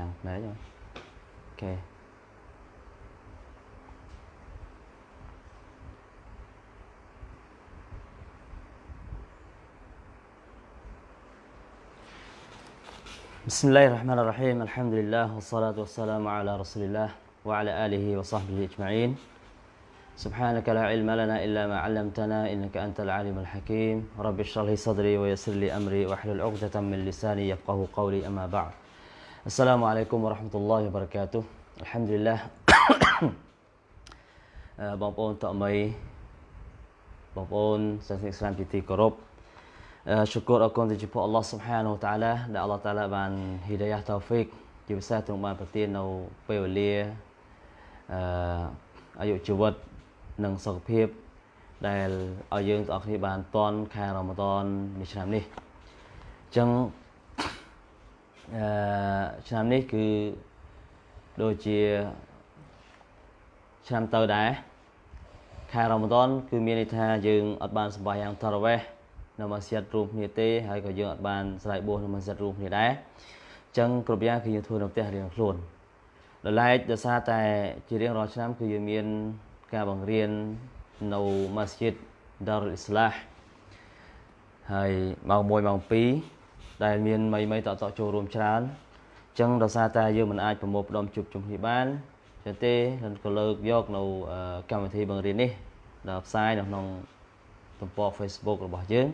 chẳng đấy rồi. Ok. بسم الله الرحمن الرحيم الحمد لله والصلاة والسلام على رسول الله وعلى آله وصحبه أجمعين سبحانك لا علم لنا إلا ما علمتنا إنك أنت العليم الحكيم رب اشرح لي صدري ويسر لي أمري واحلل عقدة من لساني يفقه قولي أما بعد السلام عليكم ورحمة الله وبركاته الحمد لله បងប្អូនតមីបងប្អូនសាសនិកស្លាមជាទីគោរព syukur អរគុណទៅចំពោះអល់ឡោះ Subhanahu Wa Taala ដែលអល់ឡោះ Taala បាន hidayah taufik ជាពិសេសទ្រង់បានប្រទាននៅពេលវេលាអឺអាយុជីវិតនិងសុខភាពដែលឲ្យយើងទាំងអស់គ្នាបានតន់ខែរ៉ាម៉ាដននៃឆ្នាំនេះអញ្ចឹង អឺឆ្នាំនេះគឺដូចជាឆ្នាំទៅដែរខែរ៉ាម៉ាដនគឺមានន័យថាយើងអត់បានសម្បាយ៉ាងតារ៉ាវេះនៅម៉ាស៊ីតរួមគ្នាទេហើយក៏យើងអត់បានស្រ័យបួសនៅម៉ាស៊ីតរួមគ្នាដែរអញ្ចឹងគ្រប់យ៉ាងគឺយើងធ្វើនៅផ្ទះរៀងខ្លួនដល់ឡែកដោយសារតែជារៀងរាល់ឆ្នាំគឺយើងមានការបង្រៀននៅម៉ាស៊ីត Darul Islah ហើយម៉ោង1ម៉ោង2 ដែលមានមីមីតតចូលរួមច្រើនអញ្ចឹងដោយសារតែយើងមិនអាចប្រមូលផ្ដុំជួបជុំគ្នាបានចឹងទេក៏លើកយកនៅកម្មវិធីបង្រៀននេះដល់ផ្សាយនៅក្នុងទំព័រ Facebook របស់យើង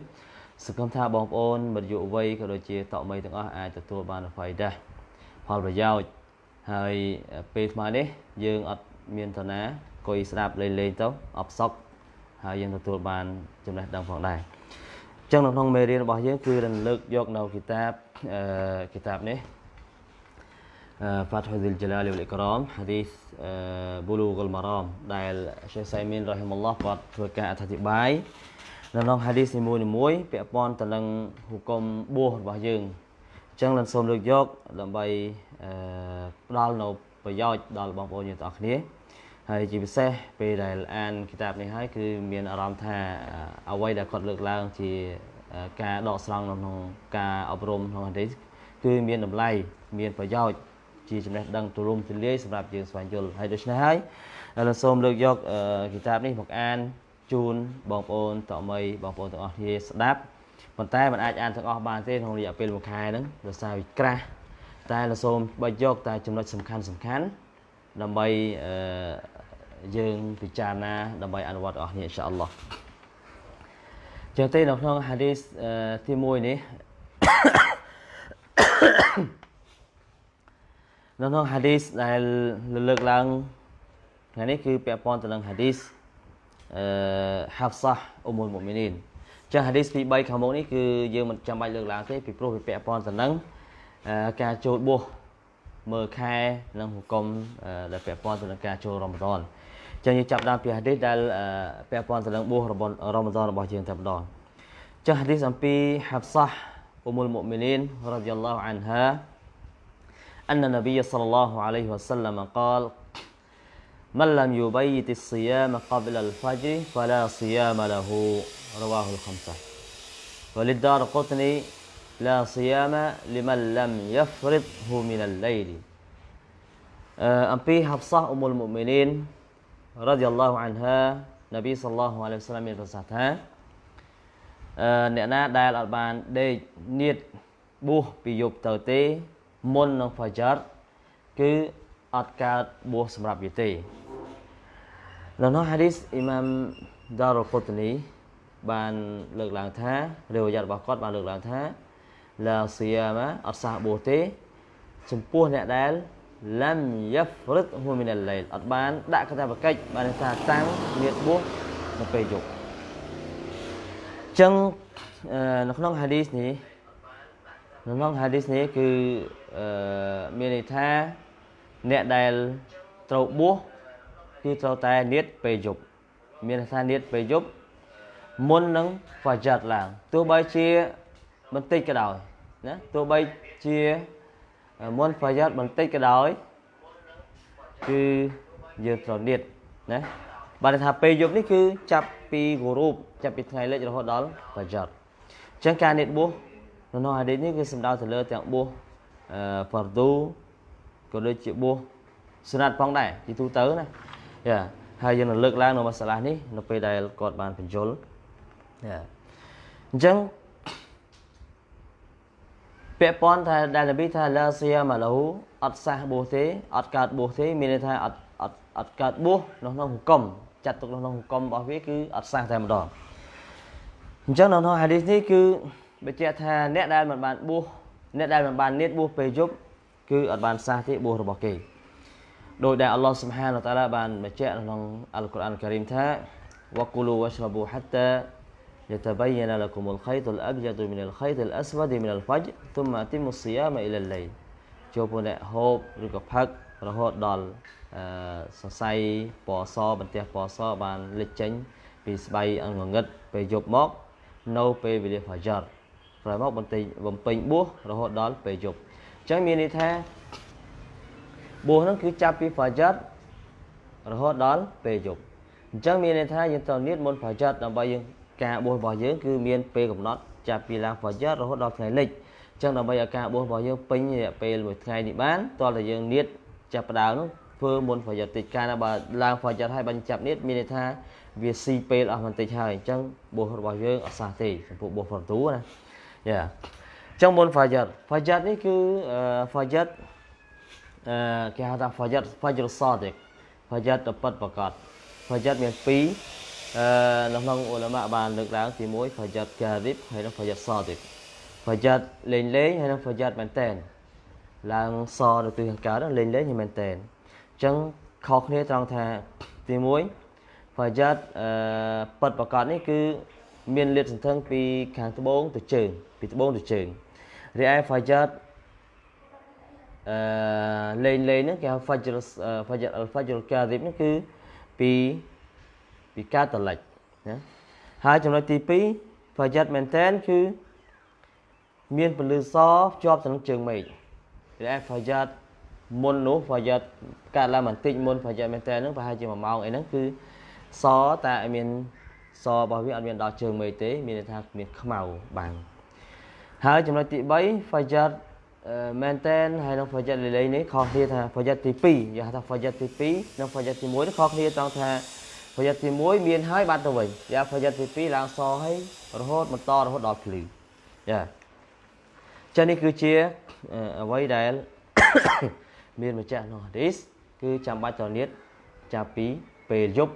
សង្ឃឹមថាបងប្អូនមិត្តយុវវ័យក៏ដូចជាតកមីទាំងអស់អាចទទួលបានអ្វីដែរផលប្រយោជន៍ហើយពេលថ្មនេះយើងអត់មានឋានៈអង្គុយស្ដាប់លេងលេងទៅអបសក់ហើយយើងទទួលបានចំណេះដឹងផងដែរអញ្ចឹងនៅក្នុងមេរៀនរបស់យើងគឺរំលឹកយកនៅគីតាបអឺគីតាបនេះ فتح ذي الجلال والإكرام حديث بلوغ المرام ដែលឆេខសៃមីនរ៉ហ៊ីមុលឡោះគាត់ធ្វើការអធិប្បាយនៅក្នុងហាឌីសនីមួយៗពាក់ព័ន្ធទៅនឹងហុគមបួសរបស់យើងអញ្ចឹងលនសូមលើកយកដើម្បីផ្ដល់នៅប្រយោជន៍ដល់បងប្អូនយើងទាំងអស់គ្នា ហើយជាពិសេសពេលដែលអានគីតាបនេះហើយគឺមានអារម្មណ៍ថាអ្វីដែលគាត់លើកឡើងជាការដកស្រង់នៅក្នុងការអប់រំក្នុងហាឌីសគឺមានតម្លៃមានប្រយោជន៍ជាចំណេះដឹងទូលំទូលាយសម្រាប់យើងស្វែងយល់ហើយដូច្នេះហើយលោកសូមលើកយកគីតាបនេះមកអានជូនបងប្អូនតមីបងប្អូនទាំងអស់គ្នាស្ដាប់ប៉ុន្តែមិនអាចអានទាំងអស់បានទេក្នុងរយៈពេលមួយខែហ្នឹងដោយសារវាក្រាស់តែលោកសូមបើយកតែចំណុចសំខាន់សំខាន់ដើម្បីអឺ យើងពិចារណាដើម្បីអនុវត្តអស់គ្នាអ៊ីនសាអល់ឡោះចឹងទេនៅក្នុងហាឌីសទី1នេះនៅក្នុងហាឌីសដែលលើកឡើងថ្ងៃនេះគឺពាក់ព័ន្ធទៅនឹងហាឌីសអឺហាហ្វសាអ៊ុមុលមុមីនីនចាស់ហាឌីសទី3ខាងមុខនេះគឺយើងមិនចាំបាច់លើកឡើងទេពីព្រោះវាពាក់ព័ន្ធទៅនឹងការចូលបួសមើលខែនិងហុគមដែលពាក់ព័ន្ធទៅនឹងការចូលរ៉ម៉ាដន ចឹងយើងចាប់ដើមពីហាឌីសដែលពាក់ព័ន្ធទៅនឹងបួសរបស់រ៉ម៉ាដនរបស់យើងតែម្ដងចាស់ហាឌីសអំពីហាហ្វសាអ៊ុមុលមុមីនីនរ៉ាឌីយ៉ាឡោះអានហា أن النبي صلى الله عليه وسلم قال من لم يبيت الصيام قبل الفجر فلا صيام له رواه الخمسة وللدار قطني لا صيام لمن لم يفرضه من الليل រ៉ាឌីយ៉ាឡោះអានហានប៊ីសល្លោះអាឡៃសាឡាមមានប្រសាសន៍ថាអ្នកណាដែលអត់បានដេកនៀតបួសពីយប់ទៅទេមុននឹងហ្វាយ៉ាត់គឺអត់កើតបួសសម្រាប់វាទេនៅក្នុងហាឌីសអ៊ីម៉ាមដារុលកូតនីបានលើកឡើងថារាវយ៉ាត់របស់គាត់បានលើកឡើងថាឡាសៀមអត់សះបួសទេ ចំពោះអ្នកដែល ឡាំយ៉ាហ្វរិតហ៊ូមីនឡៃលអត់បានដាក់កតាបកិច្ចបានថាតាំងមានបួសនៅពេលយប់អញ្ចឹងនៅក្នុងហាឌីសនេះនៅក្នុងហាឌីសនេះគឺអឺមានន័យថាអ្នកដែលត្រូវបួសគឺត្រូវតែនៀតពេលយប់មានន័យថានៀតពេលយប់មុននឹងហ្វាយ៉ាត់ឡើងទោះបីជាបន្តិចក៏ដោយណាទោះបីជា មុនហ្វាយ៉ាត់បន្តិចក៏ដោយគឺយើងត្រូវនៀតណាបានថាពេលយប់នេះគឺចាប់ពីគូរូបចាប់ពីថ្ងៃលិចរហូតដល់ហ្វាយ៉ាត់អញ្ចឹងការនៀតបួសនៅក្នុងហាឌីសនេះគឺសំដៅទៅលើទាំងបួសហ្វារឌូក៏ដូចជាបួសស្នាត់ផងដែរទីទូទៅណាយ៉ាហើយយើងនឹងលើកឡើងនៅមសាឡានេះនៅពេលដែលគាត់បានបញ្យលយ៉ាអញ្ចឹង ពាក់ព័ន្ធថាដែលនប៊ីថាឡាសៀម៉ាឡូអត់សះបួសទេអត់កើតបួសទេមានន័យថាអត់អត់អត់កើតបួសនៅក្នុងហុកុំចាត់ទុកនៅក្នុងហុកុំរបស់វាគឺអត់សះតែម្ដងអញ្ចឹងនៅក្នុងហាឌីសនេះគឺបញ្ជាក់ថាអ្នកដែលមិនបានបួសអ្នកដែលមិនបាននៀតបួសពេលយប់គឺអត់បានសះទេបួសរបស់គេដោយដែលអល់ឡោះសុបហានតាឡាបានបញ្ជាក់ក្នុងអល់កុរអានការីមថាវកូលូវ៉ាស្រប៊ូហាតា يتبين لكم الخيط الأبيض من الخيط الأسود من الفجر ثم أتموا الصيام إلى الليل ចូលពួកអ្នកហូបឬក៏ផឹករហូតដល់អឺសរសៃពណ៌សបន្ទះពណ៌សបានលេចចេញពីស្បៃអង្គងឹតពេលយប់មកនៅពេលវេលាហ្វាយ៉ារក្រោយមកបន្តិចបំពេញបួសរហូតដល់ពេលយប់អញ្ចឹងមានន័យថាបួសហ្នឹងគឺចាប់ពីហ្វាយ៉ាររហូតដល់ពេលយប់អញ្ចឹងមានន័យថាយើងត្រូវនៀតមុនហ្វាយ៉ារដើម្បីយើង ការបួសរបស់យើងគឺមានពេលកំណត់ចាប់ពីឡើងហ្វាយ៉ាររហូតដល់ថ្ងៃលិចអញ្ចឹងដើម្បីឲ្យការបួសរបស់យើងពេញរយៈពេលមួយថ្ងៃនេះបានតើតើយើងនៀតចាប់ផ្ដើមនោះធ្វើមុនហ្វាយ៉ារតិចកាលណាបើឡើងហ្វាយ៉ារហើយបាញ់ចាប់នៀតមានន័យថាវាស៊ីពេលអស់បន្តិចហើយអញ្ចឹងបួសរបស់យើងអត់សះទេចំពោះបួសហ្វទូណាយ៉ាអញ្ចឹងមុនហ្វាយ៉ារហ្វាយ៉ារនេះគឺហ្វាយ៉ារអឺគេហៅថាហ្វាយ៉ារហ្វាយ៉ារសតហ្វាយ៉ារតប៉ិតប្រកាសហ្វាយ៉ារមាន2 អឺនៅក្នុងអ៊ូឡាម៉ាបានលើកឡើងទី1ហ្វាយ៉ាត់កាឌីបហើយនិងហ្វាយ៉ាត់សឌីបហ្វាយ៉ាត់លេងលេងហើយនិងហ្វាយ៉ាត់មែនតែនឡើងសទៅទិសខាងកើតលេងលេងមែនតែនអញ្ចឹងខុសគ្នាត្រង់ថាទី1ហ្វាយ៉ាត់អឺប៉ិតប្រកាសនេះគឺមានលាតសន្ធឹងពីខាងត្បូងទៅជើងពីត្បូងទៅជើងរីឯហ្វាយ៉ាត់អឺលេងលេងហ្នឹងគេហៅ fajr fajr al fajr kadhib នេះគឺពី ពីកើតតលិចណាហើយចំណុចទី2ប្រយ័ត្នមែនតែនគឺមានពលឺសភ្ជាប់ទៅនឹងជើងមេឃតែប្រយ័ត្នមុននោះប្រយ័ត្នកើតឡើងបន្តិចមុនប្រយ័ត្នមែនតែនហ្នឹងប្រហែលជា1ម៉ោងអីហ្នឹងគឺសតែមានសរបស់វាអត់មានដល់ជើងមេឃទេមានន័យថាមានខ្មៅបាំងហើយចំណុចទី3 Fajat មែនតែនហើយនឹង Fajat លីលីនេះខុសគ្នាថា Fajat ទី2យើងហៅថា Fajat ទី2និង Fajat ទី1នេះខុសគ្នាត្រង់ថា ប្រយ័ត្នទី1មានហើយបាត់ទៅវិញយ៉ាប្រយ័ត្នទី2ឡើងសហើយរហូតបន្តរហូតដល់ភ្លឺយ៉ាចឹងនេះគឺជាអ្វីដែលមានម្ចាស់ក្នុងហាឌីសគឺចាំបាច់តនៀតចាប់ពីពេលយប់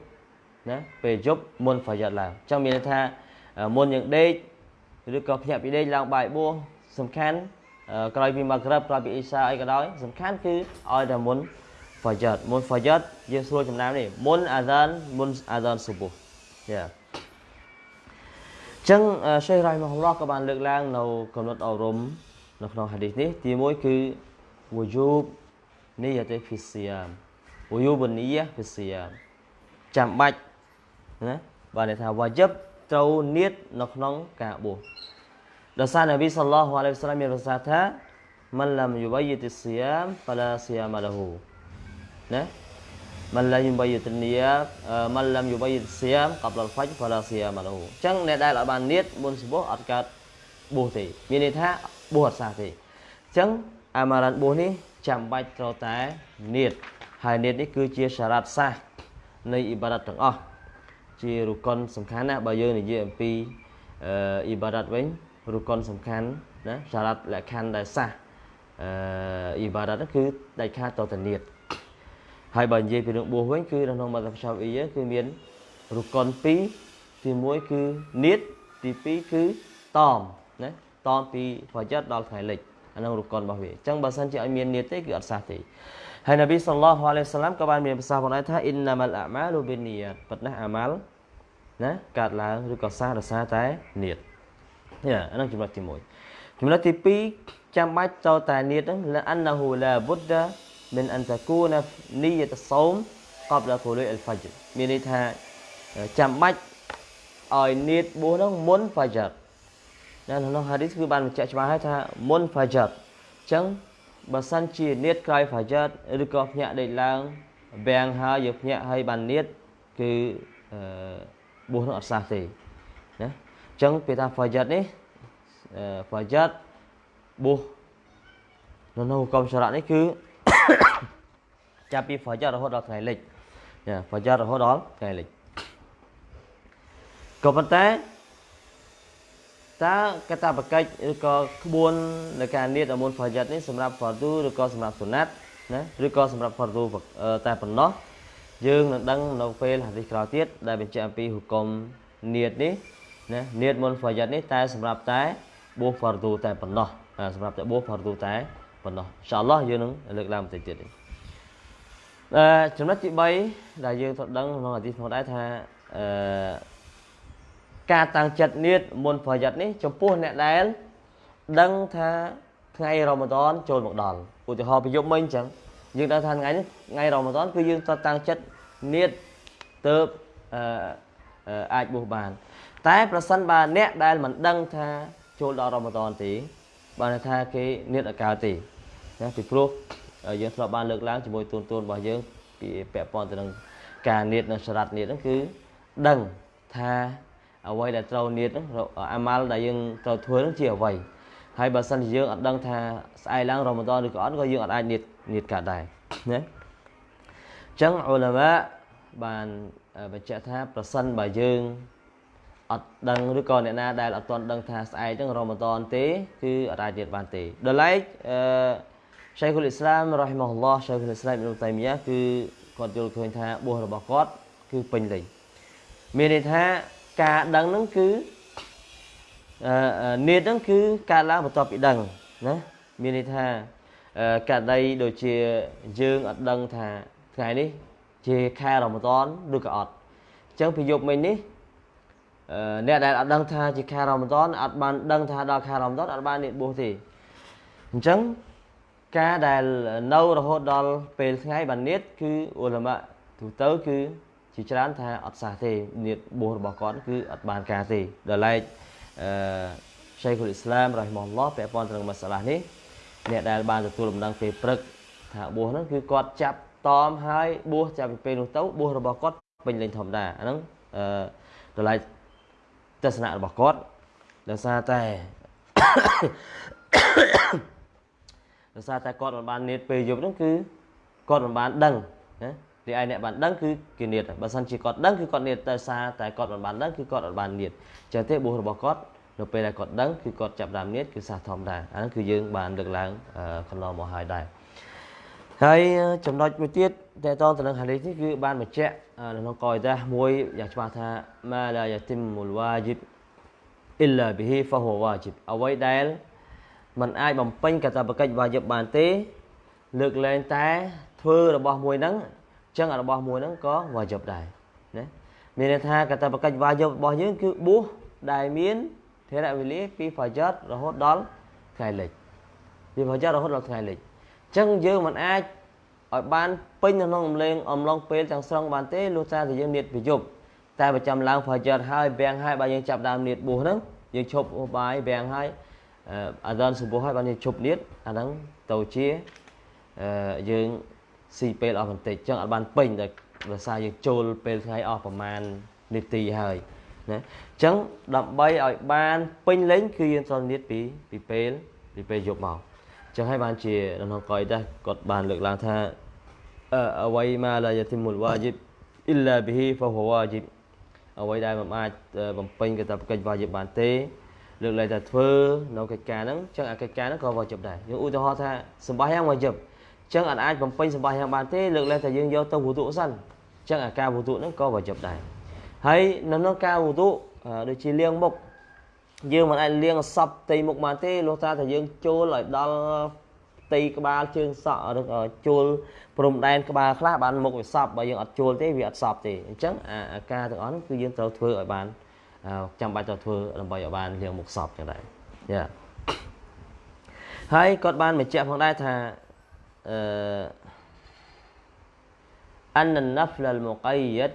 ណាពេលយប់មុនប្រយ័ត្នឡើងចឹងមានន័យថាមុនយើងដេកឬក៏ភ្ញាក់ពីដេកឡើងបាយបួសសំខាន់ក្រោយពីម៉ាក្រិបក្រោយពីអ៊ីសាអីក៏ដោយសំខាន់គឺឲ្យតែមុន Fajr មុន Fajr យើងស្រួលចំណាំនេះមុនអាហ្សានមុនអាហ្សានស៊ុប៊ូយ៉ាចឹងឆេះរ៉ៃមហឡោះក៏បានលើកឡើងនៅកំណត់អប់រំនៅក្នុងហាឌីសនេះទី1គឺវយូបនីយតេហ្វីសៀមវយូបនីយហ្វីសៀមចាំបាច់ណាបានន័យថាវ៉ាជីបត្រូវនៀតនៅក្នុងការបួសដោយសារនប៊ីសល្លោះអាឡៃហ៊ីវសឡាមមានប្រសាសន៍ថាមិនលំយុបយតិសៀមហ្វាឡាសៀមលហ៊ូ ណាមិនឡាយបយតនីមិនឡាំយបយសៀមកបលហ្វាច់ហ្វាឡាសៀមឡូអញ្ចឹងអ្នកដែលអត់បាននៀតមុនសុបោះអត់កើតបួសទេមានន័យថាបួសអត់សះទេអញ្ចឹងអាម៉ារ៉ាន់បួសនេះចាំបាច់ត្រូវតែនៀតហើយនៀតនេះគឺជាសារ៉ាត់សាសនៃអ៊ីបារ៉ាត់ទាំងអស់ជារុកុនសំខាន់ណាបើយើងនិយាយអំពីអ៊ីបារ៉ាត់វិញរុកុនសំខាន់ណាសារ៉ាត់លក្ខខណ្ឌដែលសាសអ៊ីបារ៉ាត់គឺដាច់ខាតតទៅនៀត ហើយបើនិយាយពីរឿងបួសវិញគឺនៅក្នុងមត្តសាវអ៊ីគឺមានរុកុន2ទី1គឺនៀតទី2គឺតមណាតមពីប្រយ័ត្នដល់ថ្ងៃលិចអានឹងរុកុនរបស់វាអញ្ចឹងបើសិនជាឲ្យមាននៀតទេគឺអត់សះទេហើយនប៊ីសល្លោះអាឡៃហ៊ីវសាឡាមក៏បានមានប្រសាសន៍ផងដែរថាអ៊ីនណាម៉ាល់អាម៉ាលូប៊ីនីយ៉ាប៉ុន្តែអាម៉ាល់ណាកើតឡើងឬក៏សះរសារតែនៀតនេះអានឹងចំណុចទី1ចំណុចទី2ចាំបាច់ចូលតែនៀតហ្នឹងលាអានណាហ៊ូឡាបុដ္ដា មិនអន្តគូណានីយតសោមកប់ដល់គូលុយអលហ្វាជមានន័យថាចាំបាច់ឲ្យនីតបួសនោះមុនហ្វាជណាក្នុងហាឌីសគឺបានបញ្ជាក់ច្បាស់ហើយថាមុនហ្វាជអញ្ចឹងបើសិនជានីតក្រោយហ្វាជឬក៏ភ្ញាក់ដេកឡើងវាំងហើយយកភ្ញាក់ហើយបាននីតគឺអឺបួសនោះអត់សះទេណាអញ្ចឹងពេលថាហ្វាជនេះហ្វាជបួសនៅក្នុងកំសរៈនេះគឺ ចាប់ពីហ្វចររហូតដល់ថ្ងៃលិចចាហ្វចររហូតដល់ថ្ងៃលិចក៏ប៉ុន្តែតើកតាបកិច្ចឬក៏ក្បួននៃការនៀតអមុនហ្វយិតនេះសម្រាប់ហ្វទូឬក៏សម្រាប់សុណាត់ណាឬក៏សម្រាប់ហ្វទូតែប៉ុណ្ណោះយើងនឹងដឹងនៅពេលហាឌីសក្រោយទៀតដែលបញ្ជាក់អំពីហុគមនៀតនេះណានៀតមុនហ្វយិតនេះតែសម្រាប់តែបួសហ្វទូតែប៉ុណ្ណោះសម្រាប់តែបួសហ្វទូតែប៉ុណ្ណោះអ៊ីនសាអល់ឡោះយើងនឹងលើកឡើងបន្តិចទៀត អឺចំណុចទី3ដែលយើងត្រូវដឹងក្នុងហាឌីសផងដែរថាអឺការតាំងចិត្តនៀតមុនប្រយ័ត្ននេះចំពោះអ្នកដែលដឹងថាថ្ងៃរ៉ម៉ាដនចូលមកដល់ឧទាហរណ៍ប្រយុទ្ធមិញអញ្ចឹងយើងដឹងថាថ្ងៃនេះថ្ងៃរ៉ម៉ាដនគឺយើងត្រូវតាំងចិត្តនៀតទៅអឺអាចបួសបាន តែប្រសិនបើអ្នកដែលមិនដឹងថាចូលដល់រ៉ម៉ាដនទេបានថាគេនៀតអកៅទេណាពីព្រោះ យើងធ្លាប់បានលើកឡើងជាមួយទូនទូនរបស់យើងពីពាក់ព័ន្ធទៅនឹងការនៀតនិងសារ៉ាត់នៀតហ្នឹងគឺដឹងថាអ្វីដែលត្រូវនៀតអាម៉ាល់ដែលយើងត្រូវធ្វើនឹងជាអ្វីហើយបើសិនជាយើងអត់ដឹងថាស្អែកឡើងរ៉ម៉ាដនឬក៏អត់ក៏យើងអត់អាចនៀតនៀតកើតដែរណាអញ្ចឹងអ៊ុលាម៉ាបានបញ្ជាក់ថាប្រសិនបើយើងអត់ដឹងឬក៏អ្នកណាដែលអត់ទាន់ដឹងថាស្អែកហ្នឹងរ៉ម៉ាដនទេគឺអត់អាចនៀតបានទេដល់ឡែកអឺ ឆៃខុលអ៊ីស្លាមរ៉ហ៊ីម៉ាហ៊ុលឡោះឆៃខុលអ៊ីស្លាមអ៊ីនតៃមីយ៉ាគឺគាត់យល់ឃើញថាបួសរបស់គាត់គឺពេញលេញមានន័យថាការដឹងហ្នឹងគឺអឺនៀតហ្នឹងគឺកើតឡើងបន្ទាប់ពីដឹងណាមានន័យថាកាដីដូចជាយើងអត់ដឹងថាថ្ងៃនេះជាខែរ៉ម៉ាដនឬក៏អត់អញ្ចឹងពីយប់មិញនេះអ្នកដែលអត់ដឹងថាជាខែរ៉ម៉ាដនអត់បានដឹងថាដល់ខែរ៉ម៉ាដនអត់បាននៀតបួសទេអញ្ចឹង ការដែលនៅរហូតដល់ពេលថ្ងៃបាននៀតគឺអ៊ុលម៉ាទូទៅគឺជាច្រើនថាអត់សះទេនិតបួសរបស់គាត់គឺអត់បានការទេដល់ឡែកអឺឆៃខុលអ៊ីស្លាមរ៉ហ៊ីម៉ុលឡោះពាក់ព័ន្ធទៅនឹងមសាឡានេះអ្នកដែលបានទទួលដំណឹងពេលព្រឹកថាបួសហ្នឹងគឺគាត់ចាប់តមហើយបួសចាប់ពីពេលនោះទៅបួសរបស់គាត់ពេញលេញធម្មតាអាហ្នឹងអឺដល់ឡែកទស្សនៈរបស់គាត់ដោយសារតែ ដោយសារតែគាត់មិនបាននៀតពេលយប់ហ្នឹងគឺគាត់មិនបានដឹងណារីឯអ្នកបានដឹងគឺគេនៀតបើសិនជាគាត់ដឹងគឺគាត់នៀតទៅសារតែគាត់មិនបានដឹងគឺគាត់អត់បាននៀតចឹងទេបុស្សរបស់គាត់នៅពេលដែលគាត់ដឹងគឺគាត់ចាប់ដើមនៀតគឺសាសធម្មតាអាហ្នឹងគឺយើងបានលើកឡើងកន្លងមកហើយដែរហើយចំណុចមួយទៀតតើតទៅនឹងហាឌីសនេះគឺបានបញ្ជាក់នៅក្នុងកយដាមួយយ៉ាងច្បាស់ថាម៉ាឡាយ៉ាទីមូលវ៉ាជីបអ៊ីឡាប៊ីហ៊ីហ្វហ៊ូវ៉ាជីបអ្វីដែល มันអាចបំពេញកាតព្វកិច្ចវ៉ាជីបបានទេ លើកលែងតែធ្វើរបស់មួយហ្នឹងចឹងរបស់មួយហ្នឹងក៏វ៉ាជិបដែរណាមានន័យថាកតបកិច្ចវ៉ាជិបរបស់យើងគឺបួសដែលមានធរៈវេលាពីហ្វាយ៉ាត់រហូតដល់ថ្ងៃលិចពីហ្វាយ៉ាត់រហូតដល់ថ្ងៃលិចចឹងយើងមិនអាចឲ្យបានពេញក្នុងអំឡេងអំឡុងពេលទាំងស្រុងបានទេលុះត្រាតែយើងនៀតប្រយុទ្ធតែប្រចាំឡើងហ្វាយ៉ាត់ហើយវាំងហើយបើយើងចាប់ដើមនៀតបួសហ្នឹងយើងឈប់បាយវាំងហើយ អាដានសុបោះហើយបានយើងឈប់នៀតអាហ្នឹងទៅជាយើងស៊ីពេលអស់បន្តិចចឹងអត់បានពេញដោយដោយសារយើងចូលពេលថ្ងៃអស់ប្រហែលនាទីហើយណាចឹងដើម្បីឲ្យបានពេញលេញគឺយើងត្រូវនិយាយពីពីពេលពីពេលយប់មកចឹងហើយបានជាក្នុងកយដែរគាត់បានលើកឡើងថាអអ្វីមកឡាយទីមុលវ៉ាជីបអ៊ីឡាប៊ីហ៊ីហ្វហ៊ូវ៉ាជីបអ្វីដែលមិនអាចបំពេញកាតព្វកិច្ចវ៉ាជីបបានទេ លើកឡើងថាធ្វើនៅកិច្ចការហ្នឹងចឹងអាកិច្ចការហ្នឹងក៏វ៉ាជីបដែរយើងឧទាហរណ៍ថាសម្បាយ៉ាងវ៉ាជីបចឹងអត់អាចបំពេញសម្បាយ៉ាងបានទេលើកលែងតែយើងយកទៅវុទុសិនចឹងអាការវុទុហ្នឹងក៏វាជប់ដែរហើយនៅក្នុងការវុទុដូចជាលាងមុខយើងមិនអាចលាងសពផ្ទៃមុខបានទេលុះត្រាតែយើងចូលឲ្យដល់ផ្ទៃក្បាលជើងសក់ឬក៏ចូលព្រំដែនក្បាលខ្លះបានមុខវាសពបើយើងអត់ចូលទេវាអត់សពទេអញ្ចឹងអាការទាំងអស់គឺយើងត្រូវធ្វើឲ្យបាន ចាំបាច់ត្រូវធ្វើដើម្បីឲ្យបានលាងមុខសពចឹងដែរយ៉ាហើយគាត់បានបញ្ជាក់ផងដែរថា أن النفل المقيد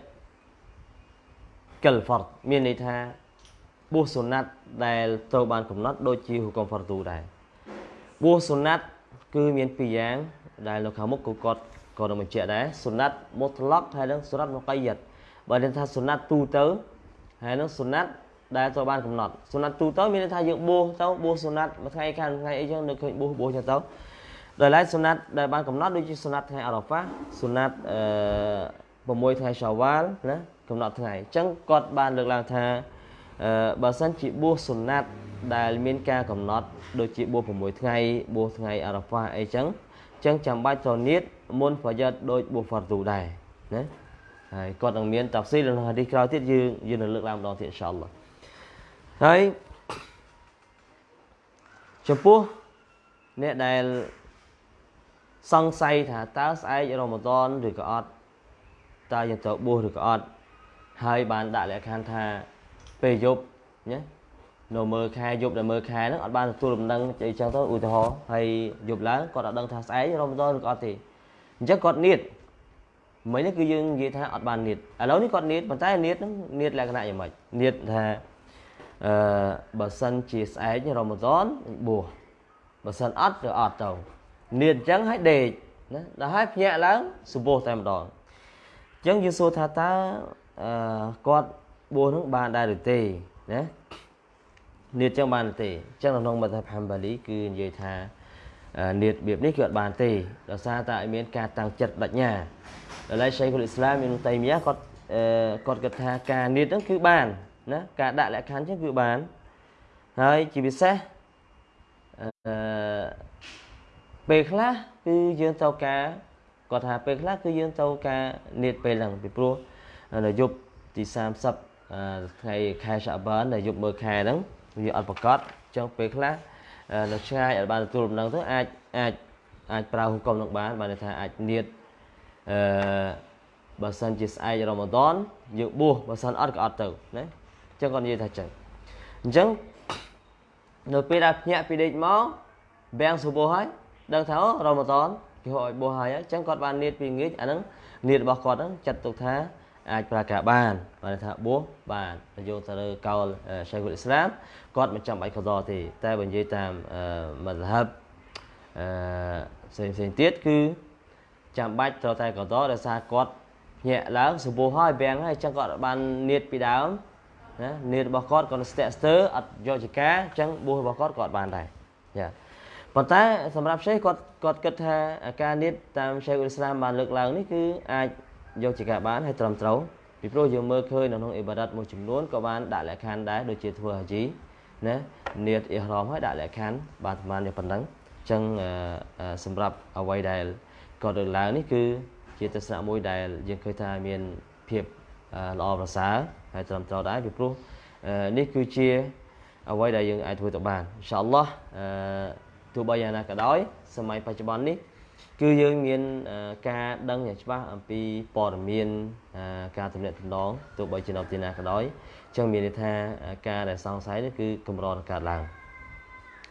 កិលហ្វតមានន័យថាបួសសុណាត់ដែលត្រូវបានកំណត់ដូចជាហុកមហ្វតូដែរបួសសុណាត់គឺមានពីរយ៉ាងដែលនៅខាងមុខគឺគាត់ក៏នឹងបញ្ជាក់ដែរសុណាត់មុតឡកហើយនឹងសុណាត់មុកៃយិតបើនិយាយថាសុណាត់ទូទៅ ហើយនឹងសុណាត់ដែលត្រូវបានកំណត់សុណាត់ទូទៅមានន័យថាយើងបួសទៅបួសសុណាត់មួយថ្ងៃខាងថ្ងៃអីចឹងនៅឃើញបួសបួសចឹងទៅដោយឡែកសុណាត់ដែលបានកំណត់ដូចជាសុណាត់ថ្ងៃអរ៉ាហ្វាសុណាត់អឺ6ថ្ងៃសាវ៉ាល់ណាកំណត់ថ្ងៃអញ្ចឹងគាត់បានលើកឡើងថាអឺបើសិនជាបួសសុណាត់ដែលមានការកំណត់ដូចជាបួស6ថ្ងៃបួសថ្ងៃអរ៉ាហ្វាអីចឹងចឹងចាំបាច់ត្រូវនៀតមុនប្រយ័ត្នដូចបួសហ្វាត់ទូដែរណា ហើយគាត់នឹងមានតាហ្វស៊ីលនៅហាឌីសក្រោយទៀតយើងយើងនឹងលើកឡើងម្ដងទៀតអ៊ីនសាអល់ឡោះហើយចំពោះអ្នកដែលសង្ស័យថាតើស្អែករ៉ម៉ាដនឬក៏អត់តើយើងត្រូវបួសឬក៏អត់ហើយបានដាក់លក្ខខណ្ឌថាពេលយប់ណានៅមើលខែយប់ដែលមើលខែហ្នឹងអត់បានទទួលដំណឹងអីចឹងទៅឧទាហរណ៍ហើយយប់ឡើងគាត់អត់ដឹងថាស្អែករ៉ម៉ាដនឬក៏អត់ទេអញ្ចឹងគាត់នៀត មិញនេះគឺយើងនិយាយថាអត់បាននៀតឥឡូវនេះគាត់នៀតប៉ុន្តែនៀតហ្នឹងនៀតលក្ខណៈយ៉ាងម៉េចនៀតថាអឺបើសិនជាស្អែករ៉ម៉ាដនបួសបើសិនអត់ក៏អត់ទៅនៀតអញ្ចឹងឲ្យដេកណាដល់ហើយភ្ញាក់ឡើងសុបោះតែម្ដងអញ្ចឹងយើងសួរថាតើអឺគាត់បួសនឹងបានដែរឬទេណានៀតចឹងបានទេអញ្ចឹងក្នុងមធ្យមហាំបាលីគឺនិយាយថានៀតរបៀបនេះគឺអត់បានទេដោយសារតែឲ្យមានការតាំងចិត្តបញ្ញា ដល់ឡៃឆៃគុលអ៊ីស្លាមមានតៃមីយ៉ាគាត់គាត់គិតថាការនៀតហ្នឹងគឺបានណាការដាក់លក្ខខណ្ឌចឹងគឺបានហើយជាពិសេសអឺពេលខ្លះគឺយើងត្រូវការគាត់ថាពេលខ្លះគឺយើងត្រូវការនៀតពេលហ្នឹងពីព្រោះនៅយប់ទី30ថ្ងៃខែសាបានដែលយប់មើលខែហ្នឹងវាអត់ប្រកបចឹងពេលខ្លះនៅឆ្ងាយអត់បានទទួលដំណឹងទៅអាចអាចអាចប្រើហុកុំនឹងបានបានថាអាចនៀត អឺបើសិនជាស្អែករ៉ម៉ាដនយើងបួសបើសិនអត់ក៏អត់ទៅណាអញ្ចឹងគាត់និយាយថាចឹងអញ្ចឹងនៅពេលដែលភ្ញាក់ពីដេកមកបាំងសុបោះហើយដឹងថាអូរ៉ម៉ាដនគេហៅឲ្យបួសហើយអញ្ចឹងគាត់បាននៀតពីងាយអាហ្នឹងនៀតរបស់គាត់ហ្នឹងចាត់ទុកថាអាចប្រើការបានបានថាបួសបានយកទៅលើកោលឆៃគុលអ៊ីស្លាមគាត់មិនចាំបាច់កដោទេ តែបើនិយាយតាមមធ្យមអឺផ្សេងផ្សេងទៀតគឺ ចាំបាច់ត្រូវតែកដោដោយសារគាត់ញាក់ឡើងសបោះហើយបាំងហើយអញ្ចឹងគាត់បាននៀតពីដើមណានៀតរបស់គាត់គាត់ស្ទាក់ស្ទើរអត់យកចការអញ្ចឹងបួសរបស់គាត់គាត់បានដែរចាប៉ុន្តែសម្រាប់ឆេះគាត់គាត់គិតថាការនៀតតាមឆេះអ៊ុលស្លាមបានលើកឡើងនេះគឺអាចយកជាការបានហើយត្រឹមត្រូវពីព្រោះយើងមើលឃើញនៅក្នុងអ៊ីបារ៉ាត់មួយចំនួនក៏បានដាក់លក្ខខណ្ឌដែរដូចជាធ្វើហាជីណានៀតអ៊ីហ្រ៉មហើយដាក់លក្ខខណ្ឌបានប្រហែលយ៉ាងប៉ុណ្ណឹងអញ្ចឹងសម្រាប់អ្វីដែល គាត់លើកឡើងនេះគឺជាទស្សនៈមួយដែលយើងឃើញថាមានភាពល្អប្រសើរហើយត្រឹមត្រូវដែរពីព្រោះនេះគឺជាអ្វីដែលយើងអាចធ្វើទៅបានអ៊ីនសាអល់ឡោះអឺទោះបីយ៉ាងណាក៏ដោយសម័យបច្ចុប្បន្ននេះគឺយើងមានការដឹងយ៉ាងច្បាស់អំពីព័ត៌មានការទំនាក់ទំនងទោះបីជានៅទីណាក៏ដោយអញ្ចឹងមានន័យថាការដែលសង្ស័យនេះគឺកម្រនឹងកើតឡើង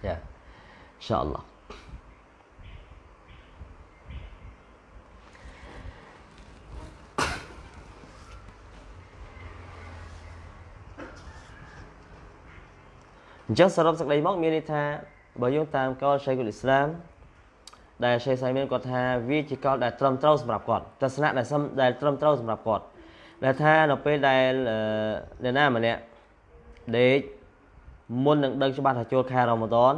យ៉ាអ៊ីនសាអល់ឡោះ អញ្ចឹងសរុបសេចក្តីមកមានន័យថាបើយើងតាមកលឆៃគុលអ៊ីស្លាមដែលឆេសៃមានគាត់ថាវាជាកលដែលត្រឹមត្រូវសម្រាប់គាត់ទស្សនៈដែលដែលត្រឹមត្រូវសម្រាប់គាត់ដែលថានៅពេលដែលអ្នកណាម្នាក់ដេកមុននឹងដឹងច្បាស់ថាចូលខែរ៉ម៉ាដន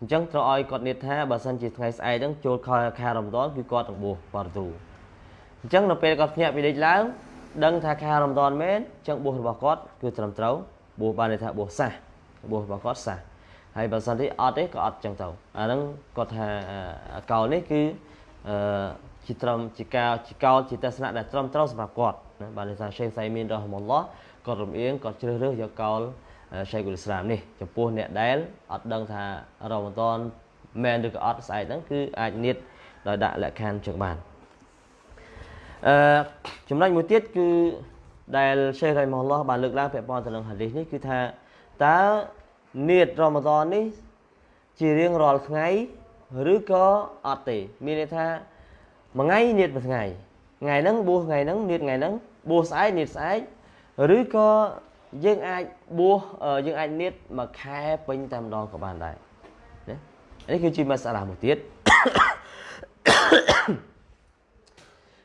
អញ្ចឹងត្រូវឲ្យគាត់និយាយថាបើសិនជាថ្ងៃស្អែកហ្នឹងចូលខែខែរ៉ម៉ាដនគឺគាត់នឹងបួសបារទូអញ្ចឹងនៅពេលគាត់ភ្ញាក់ពីដេកឡើងដឹងថាខែរ៉ម៉ាដនមែនអញ្ចឹងបួសរបស់គាត់គឺត្រឹមត្រូវបួសបានន័យថាបួសសះ បួសរបស់គាត់សះហើយបើសិនទីអត់ទេក៏អត់ចឹងទៅអាហ្នឹងគាត់ថាកោលនេះគឺអឺជាត្រឹមជាការជាកោលជាទស្សនៈដែលត្រឹមត្រូវសម្រាប់គាត់ណាបានន័យថាឆេខសៃមីនរ៉ហ៊មុលឡោះគាត់រំអៀងគាត់ជ្រើសរើសយកកោលឆេខុលអ៊ីស្លាមនេះចំពោះអ្នកដែលអត់ដឹងថារ៉ម៉ាដនមែនឬក៏អត់ស្អែកហ្នឹងគឺអាចនៀតដោយដាក់លក្ខខណ្ឌចឹងបានអឺចំណុចមួយទៀតគឺដែលឆេខរ៉ៃមុលឡោះបានលើកឡើងពាក់ព័ន្ធទៅនឹងហាឌីសនេះគឺថា តើនៀតរ៉ម៉ាដននេះ ជារៀងរាល់ថ្ងៃឬក៏អត់ទេមានន័យថាមួយថ្ងៃនៀតមួយថ្ងៃថ្ងៃហ្នឹងបួសថ្ងៃហ្នឹងនៀតថ្ងៃហ្នឹងបួសស្អែកនៀតស្អែកឬក៏យើងអាចបួសយើងអាចនៀតមួយខែពេញតែម្ដងក៏បានដែរណានេះគឺជាមសាឡាមួយទៀត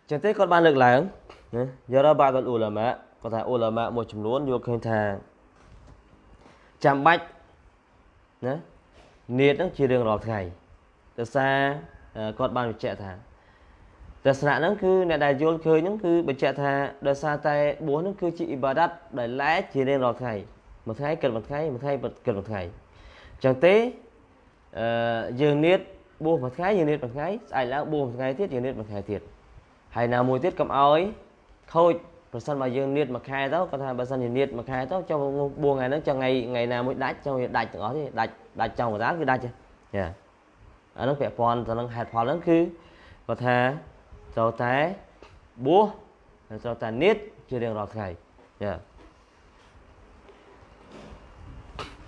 ចឹងទេគាត់បានលើកឡើងណាយរ៉ាបាដអ៊ូឡាម៉ាគាត់ថាអ៊ូឡាម៉ាមួយចំនួនយល់ឃើញថា ចាំបាច់ណានៀតហ្នឹងជារឿងរាល់ថ្ងៃដោយសារគាត់បានបញ្ជាក់ថាទស្សនៈហ្នឹងគឺអ្នកដែលយល់ឃើញហ្នឹងគឺបញ្ជាក់ថាដោយសារតែបួសហ្នឹងគឺជាអ៊ីបាដាតដែលឡែកជារៀងរាល់ថ្ងៃមួយថ្ងៃគិតមួយថ្ងៃមួយថ្ងៃគិតមួយថ្ងៃអញ្ចឹងទេអឺយើងនៀតបួសមួយថ្ងៃយើងនៀតមួយថ្ងៃស្អែកឡើងបួសមួយថ្ងៃទៀតយើងនៀតមួយថ្ងៃទៀតហើយណាមួយទៀតកុំអោយខូច ប្រសិនបើយើងនៀតមួយខែទៅគាត់ថាបើសិនជានៀតមួយខែទៅចុះបួសថ្ងៃហ្នឹងចុះថ្ងៃថ្ងៃណាមួយដាច់ចុះវាដាច់ទាំងអស់ទេដាច់ដាច់ចង់កណ្ដាលគឺដាច់ចាអានោះពាក់ព័ន្ធទៅនឹងហេតុផលហ្នឹងគឺគាត់ថាត្រូវតែបួសហើយត្រូវតែនៀតជារៀងរាល់ថ្ងៃចា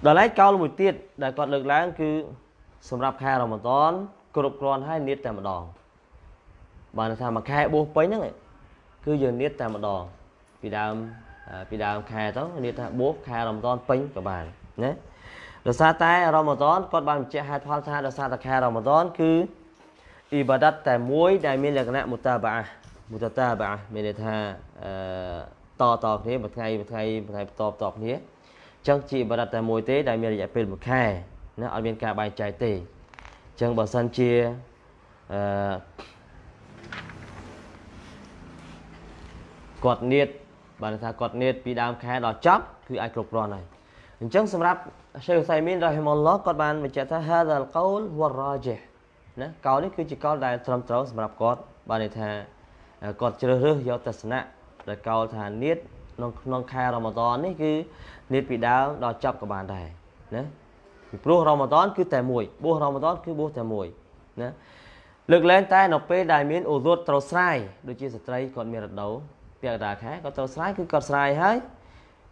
ដល់ឯកោលមួយទៀតដែលគាត់លើកឡើងគឺសម្រាប់ខែរ៉ម៉ាដនគ្រប់គ្រាន់ហើយនៀតតែម្ដងបានថាមួយខែបួសពេញហ្នឹង គឺយើងនៀតតែម្ដងពីដើមពីដើមខែទៅនៀតថាបួសខែរ៉ម៉ាដនពេញក៏បានណាដោយសារតែរ៉ម៉ាដនគាត់បានបញ្ជាក់ហេតុផលថាដោយសារតែខែរ៉ម៉ាដនគឺអ៊ីបាដាតតែមួយដែលមានលក្ខណៈមុតាបាមុតតាបាមានន័យថាអឺតតគ្នាមួយថ្ងៃមួយថ្ងៃមួយថ្ងៃបន្តបន្តគ្នាអញ្ចឹងជាអ៊ីបាដាតតែមួយទេដែលមានរយៈពេលមួយខែណាអត់មានការបែងចែកទេអញ្ចឹងបើសិនជាអឺ គាត់នៀតបានថាគាត់នៀតពីដើមខែដល់ចប់គឺអាចគ្រប់គ្រាន់ហើយអញ្ចឹងសម្រាប់ឆេខសៃមីនរ៉ហ៊ីម៉ុលឡោះគាត់បានបញ្ជាក់ថា hadha al-qawl huwa ar-rajih ណាកោនេះគឺជាកោដែលត្រឹមត្រូវសម្រាប់គាត់បានន័យថាគាត់ជ្រើសរើសយកទស្សនៈដែលកោថានៀតក្នុងក្នុងខែរ៉ម៉ាដននេះគឺនៀតពីដើមដល់ចប់ក៏បានដែរណាពីព្រោះរ៉ម៉ាដនគឺតែមួយបួសរ៉ម៉ាដនគឺបួសតែមួយណាលើកលែងតែនៅពេលដែលមានអូរត់ត្រូវស្រាយដូចជាស្ត្រីគាត់មានរដូវ ពាក់កណ្ដាលខែគាត់ត្រូវស្រាយគឺគាត់ស្រាយហើយ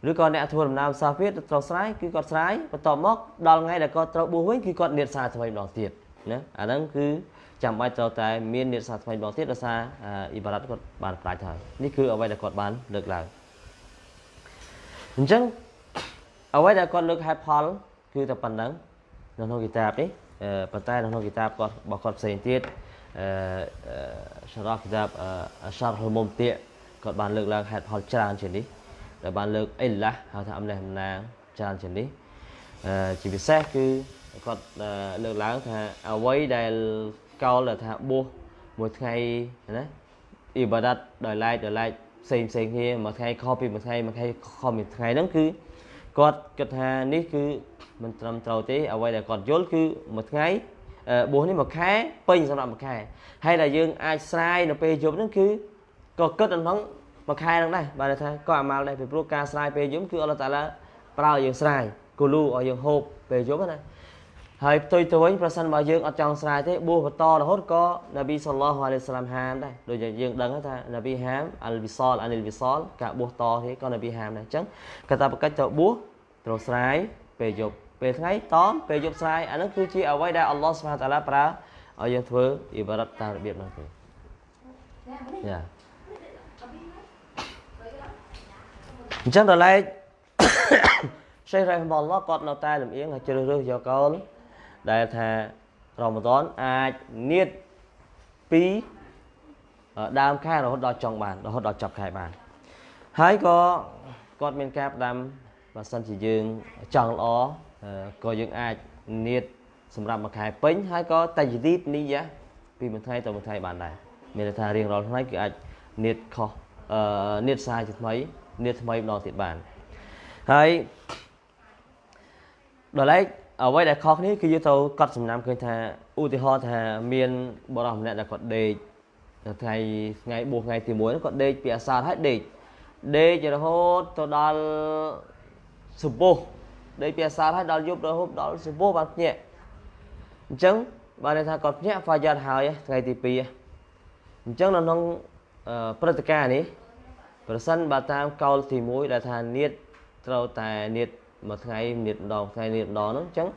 ឬក៏អ្នកធ្វើដំណើរសាហ្វៀតត្រូវស្រាយគឺគាត់ស្រាយបន្ទាប់មកដល់ថ្ងៃដែលគាត់ត្រូវបួសវិញគឺគាត់នៀតសារថ្មីម្ដងទៀតណាអាហ្នឹងគឺចាំបាច់ត្រូវតែមាននិតសាថ្មីម្ដងទៀតដោយសារអ៊ីបារ៉ាត់គាត់បានប្រាជ្ញហើយនេះគឺអ្វីដែលគាត់បានលើកឡើងអញ្ចឹងអ្វីដែលគាត់លើកហេតុផលគឺតែប៉ុណ្្នឹងនៅក្នុងគីតាបនេះប៉ុន្តែនៅក្នុងគីតាបគាត់របស់គាត់ផ្សេងទៀតអឺសារ៉ាគីតាបអសារហុលមុំទា គាត់បានលើកឡើងហេតុផលច្រើនជាងនេះដែលបានលើកអ៊ីឡាហៅថាអំណះអំណាងច្រើនជាងនេះអឺជាពិសេសគឺគាត់លើកឡើងថាអ្វីដែលកោលថាបួសមួយថ្ងៃណាអ៊ីបាដាតដោយឡែកដោយឡែកផ្សេងផ្សេងគ្នាមួយថ្ងៃខុសពីមួយថ្ងៃមួយថ្ងៃខុសពីថ្ងៃហ្នឹងគឺគាត់គិតថានេះគឺមិនត្រឹមត្រូវទេអ្វីដែលគាត់យល់គឺមួយថ្ងៃបួសនេះមួយខែពេញសម្រាប់មួយខែហើយដែលយើងអាចស្រាយនៅពេលយប់ហ្នឹងគឺ ក៏គិតក្នុងមួយខែហ្នឹងដែរបាទថាក៏អាម៉ាល់ដែរពីព្រោះការស្រាយពេលយប់គឺអល់ឡោះតាឡាប្រើឲ្យយើងស្រាយគូលូឲ្យយើងហូបពេលយប់ណាហើយផ្ទុយទៅវិញប្រសិនបើយើងអត់ចង់ស្រាយទេបួសបន្តរហូតក៏នប៊ីសល្លោះអាឡៃសាឡាមហាមដែរដូចយើងដឹងថានប៊ីហាមអលវិសលអានិលវិសលការបួសតទេក៏នប៊ីហាមដែរអញ្ចឹងកាតព្វកិច្ចទៅបួសត្រូវស្រាយពេលយប់ពេលថ្ងៃតមពេលយប់ស្រាយអានោះគឺជាអ្វីដែលអល់ឡោះស្មាតាឡាប្រើឲ្យយើងធ្វើអ៊ីបារ៉ាត់តាមរបៀបនោះទេយ៉ា អញ្ចឹងដល់ឡែកសេះរ៉េះម៉ាឡោះគាត់នៅតែលំអៀងហើយជ្រើសរើសយកកូនដែលថារ៉ម៉ាដនអាចនៀតពីដើមខែរហូតដល់ចុងបានរហូតដល់ចប់ខែបានហើយក៏គាត់មានការផ្ដាំបើសិនជាយើងចង់ល្អក៏យើងអាចនៀតសម្រាប់មួយខែពេញហើយក៏តាយឌីតនីយ៉ាពីមួយថ្ងៃទៅមួយថ្ងៃបានដែរមានន័យថារៀងរាល់ថ្ងៃគឺអាចនៀតខុសអឺនៀតសាយជាថ្មី នៀតថ្មីម្ដងទៀតបានហើយដល់ឡែកអ្វីដែលខុសគ្នាគឺយើងទៅកត់សំណាំឃើញថាឧទាហរណ៍ថាមានបរិសម្នាក់ដែលគាត់ដេកថ្ងៃថ្ងៃបួសថ្ងៃទី1គាត់ដេកពីអាសាហើយដេកដេករហូតទៅដល់សុបុះដេកពីអាសាហើយដល់យប់រហូតដល់សុបុះបានភ្ញាក់អញ្ចឹងបានន័យថាគាត់ភ្ញាក់ហ្វាយ៉ាត់ហើយថ្ងៃទី2អញ្ចឹងនៅក្នុងព្រឹត្តិការណ៍នេះ ប្រសិនបើតាមកោលទី1ដែលថានៀតត្រូវតែនៀតមួយថ្ងៃនាតម្ដងថ្ងៃនាតម្ដងហ្នឹងអញ្ចឹង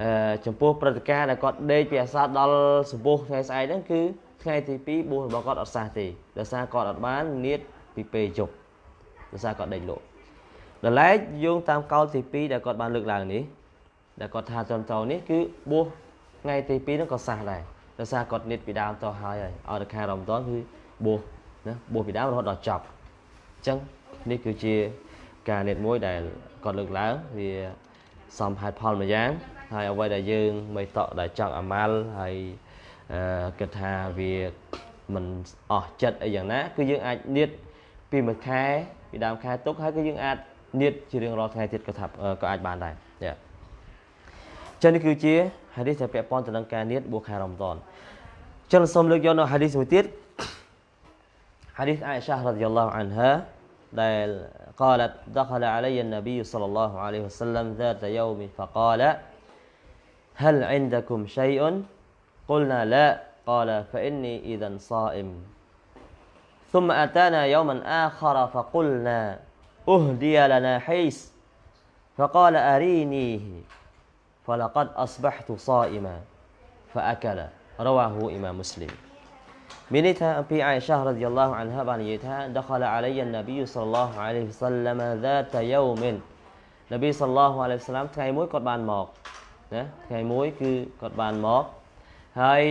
អឺចំពោះព្រឹត្តិការណ៍ដែលគាត់ដេកពីអាសាដល់សម្ពោះថ្ងៃស្អែកហ្នឹងគឺថ្ងៃទី2បួសរបស់គាត់អត់សះទេដោយសារគាត់អត់បាននាតពីពេលយប់ដោយសារគាត់ដេកលក់ដល់ឡែកយោងតាមកោលទី2ដែលគាត់បានលើកឡើងនេះដែលគាត់ថាត្រឹមត្រូវនេះគឺបួសថ្ងៃទី2ហ្នឹងក៏សះដែរដោយសារគាត់និតពីដើមតហើយហើយអត់ខែរំដនគឺបួសណាបួសពីដើមរហូតដល់ចប់អញ្ចឹងនេះគឺជាការនេតមួយដែលគាត់លើកឡើងវាសមហេតុផលមួយយ៉ាងហើយអ្វីដែលយើងមិនតក់ដែលចង់អាម៉ាល់ហើយគិតថាវាមិនអស់ចិត្តអីយ៉ាងណា គឺយើងអាចនិតពីមួយខែពីដើមខែទុកហើយគឺយើងអាចនិតជារៀងរាល់ថ្ងៃទៀតក៏ថាក៏អាចបានដែរចា៎ចឹងនេះគឺជាហាឌីសដែលពាក់ព័ន្ធទៅនឹងការនិតបួសខែរ៉មដនចឹងសូមលើកយកនៅហាឌីសមួយទៀតហាឌីសអាយសារ៉ាឌីយ៉ាឡោះអានហា قالت دخل علي النبي صلى الله عليه وسلم ذات يوم فقال هل عندكم شيء؟ قلنا لا. قال فإني إذا صائم. ثم أتانا يوما آخر فقلنا أهدي لنا حيس فقال أرينيه. فلقد أصبحت صائما فأكل. رواه إمام مسلم. មានន័យថាអំពីអាយសារ៉ាឌីយ៉ាឡោះអានហាបាននិយាយថាដខលអាឡៃយ៉ានប៊ីសល្លឡោះអាឡៃហ៊ីវសល្លាមហ្សាតយូមិននប៊ីសល្លឡោះអាឡៃហ៊ីវសល្លាមថ្ងៃមួយគាត់បានមកណាថ្ងៃមួយគឺគាត់បានមកហើយ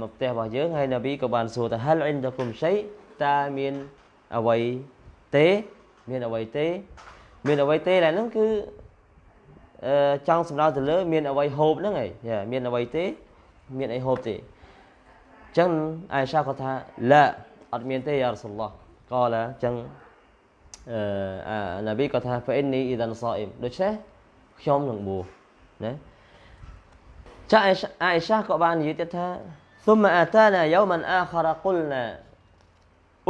មកផ្ទះរបស់យើងហើយនប៊ីក៏បានសួរថាហលអ៊ីនដគុំឆៃតើមានអ្វីទេមានអ្វីទេមានអ្វីទេដែលហ្នឹងគឺចង់សម្ដៅទៅលើ មានអ្វីហូបហ្នឹងឯងមានអ្វីទេ មានអីហូបទេ ចឹងអាយសាគាត់ថាឡាអត់មានទេយ៉ារ៉ាស៊ុលឡោះក៏ឡាចឹងអឺណាប៊ីគាត់ថា fa inni idan sa'im ដូច្នេះខ្ញុំនឹងបួសណាចាអាយសាក៏បាននិយាយទៀតថា ثم اتانا يوما اخر قلنا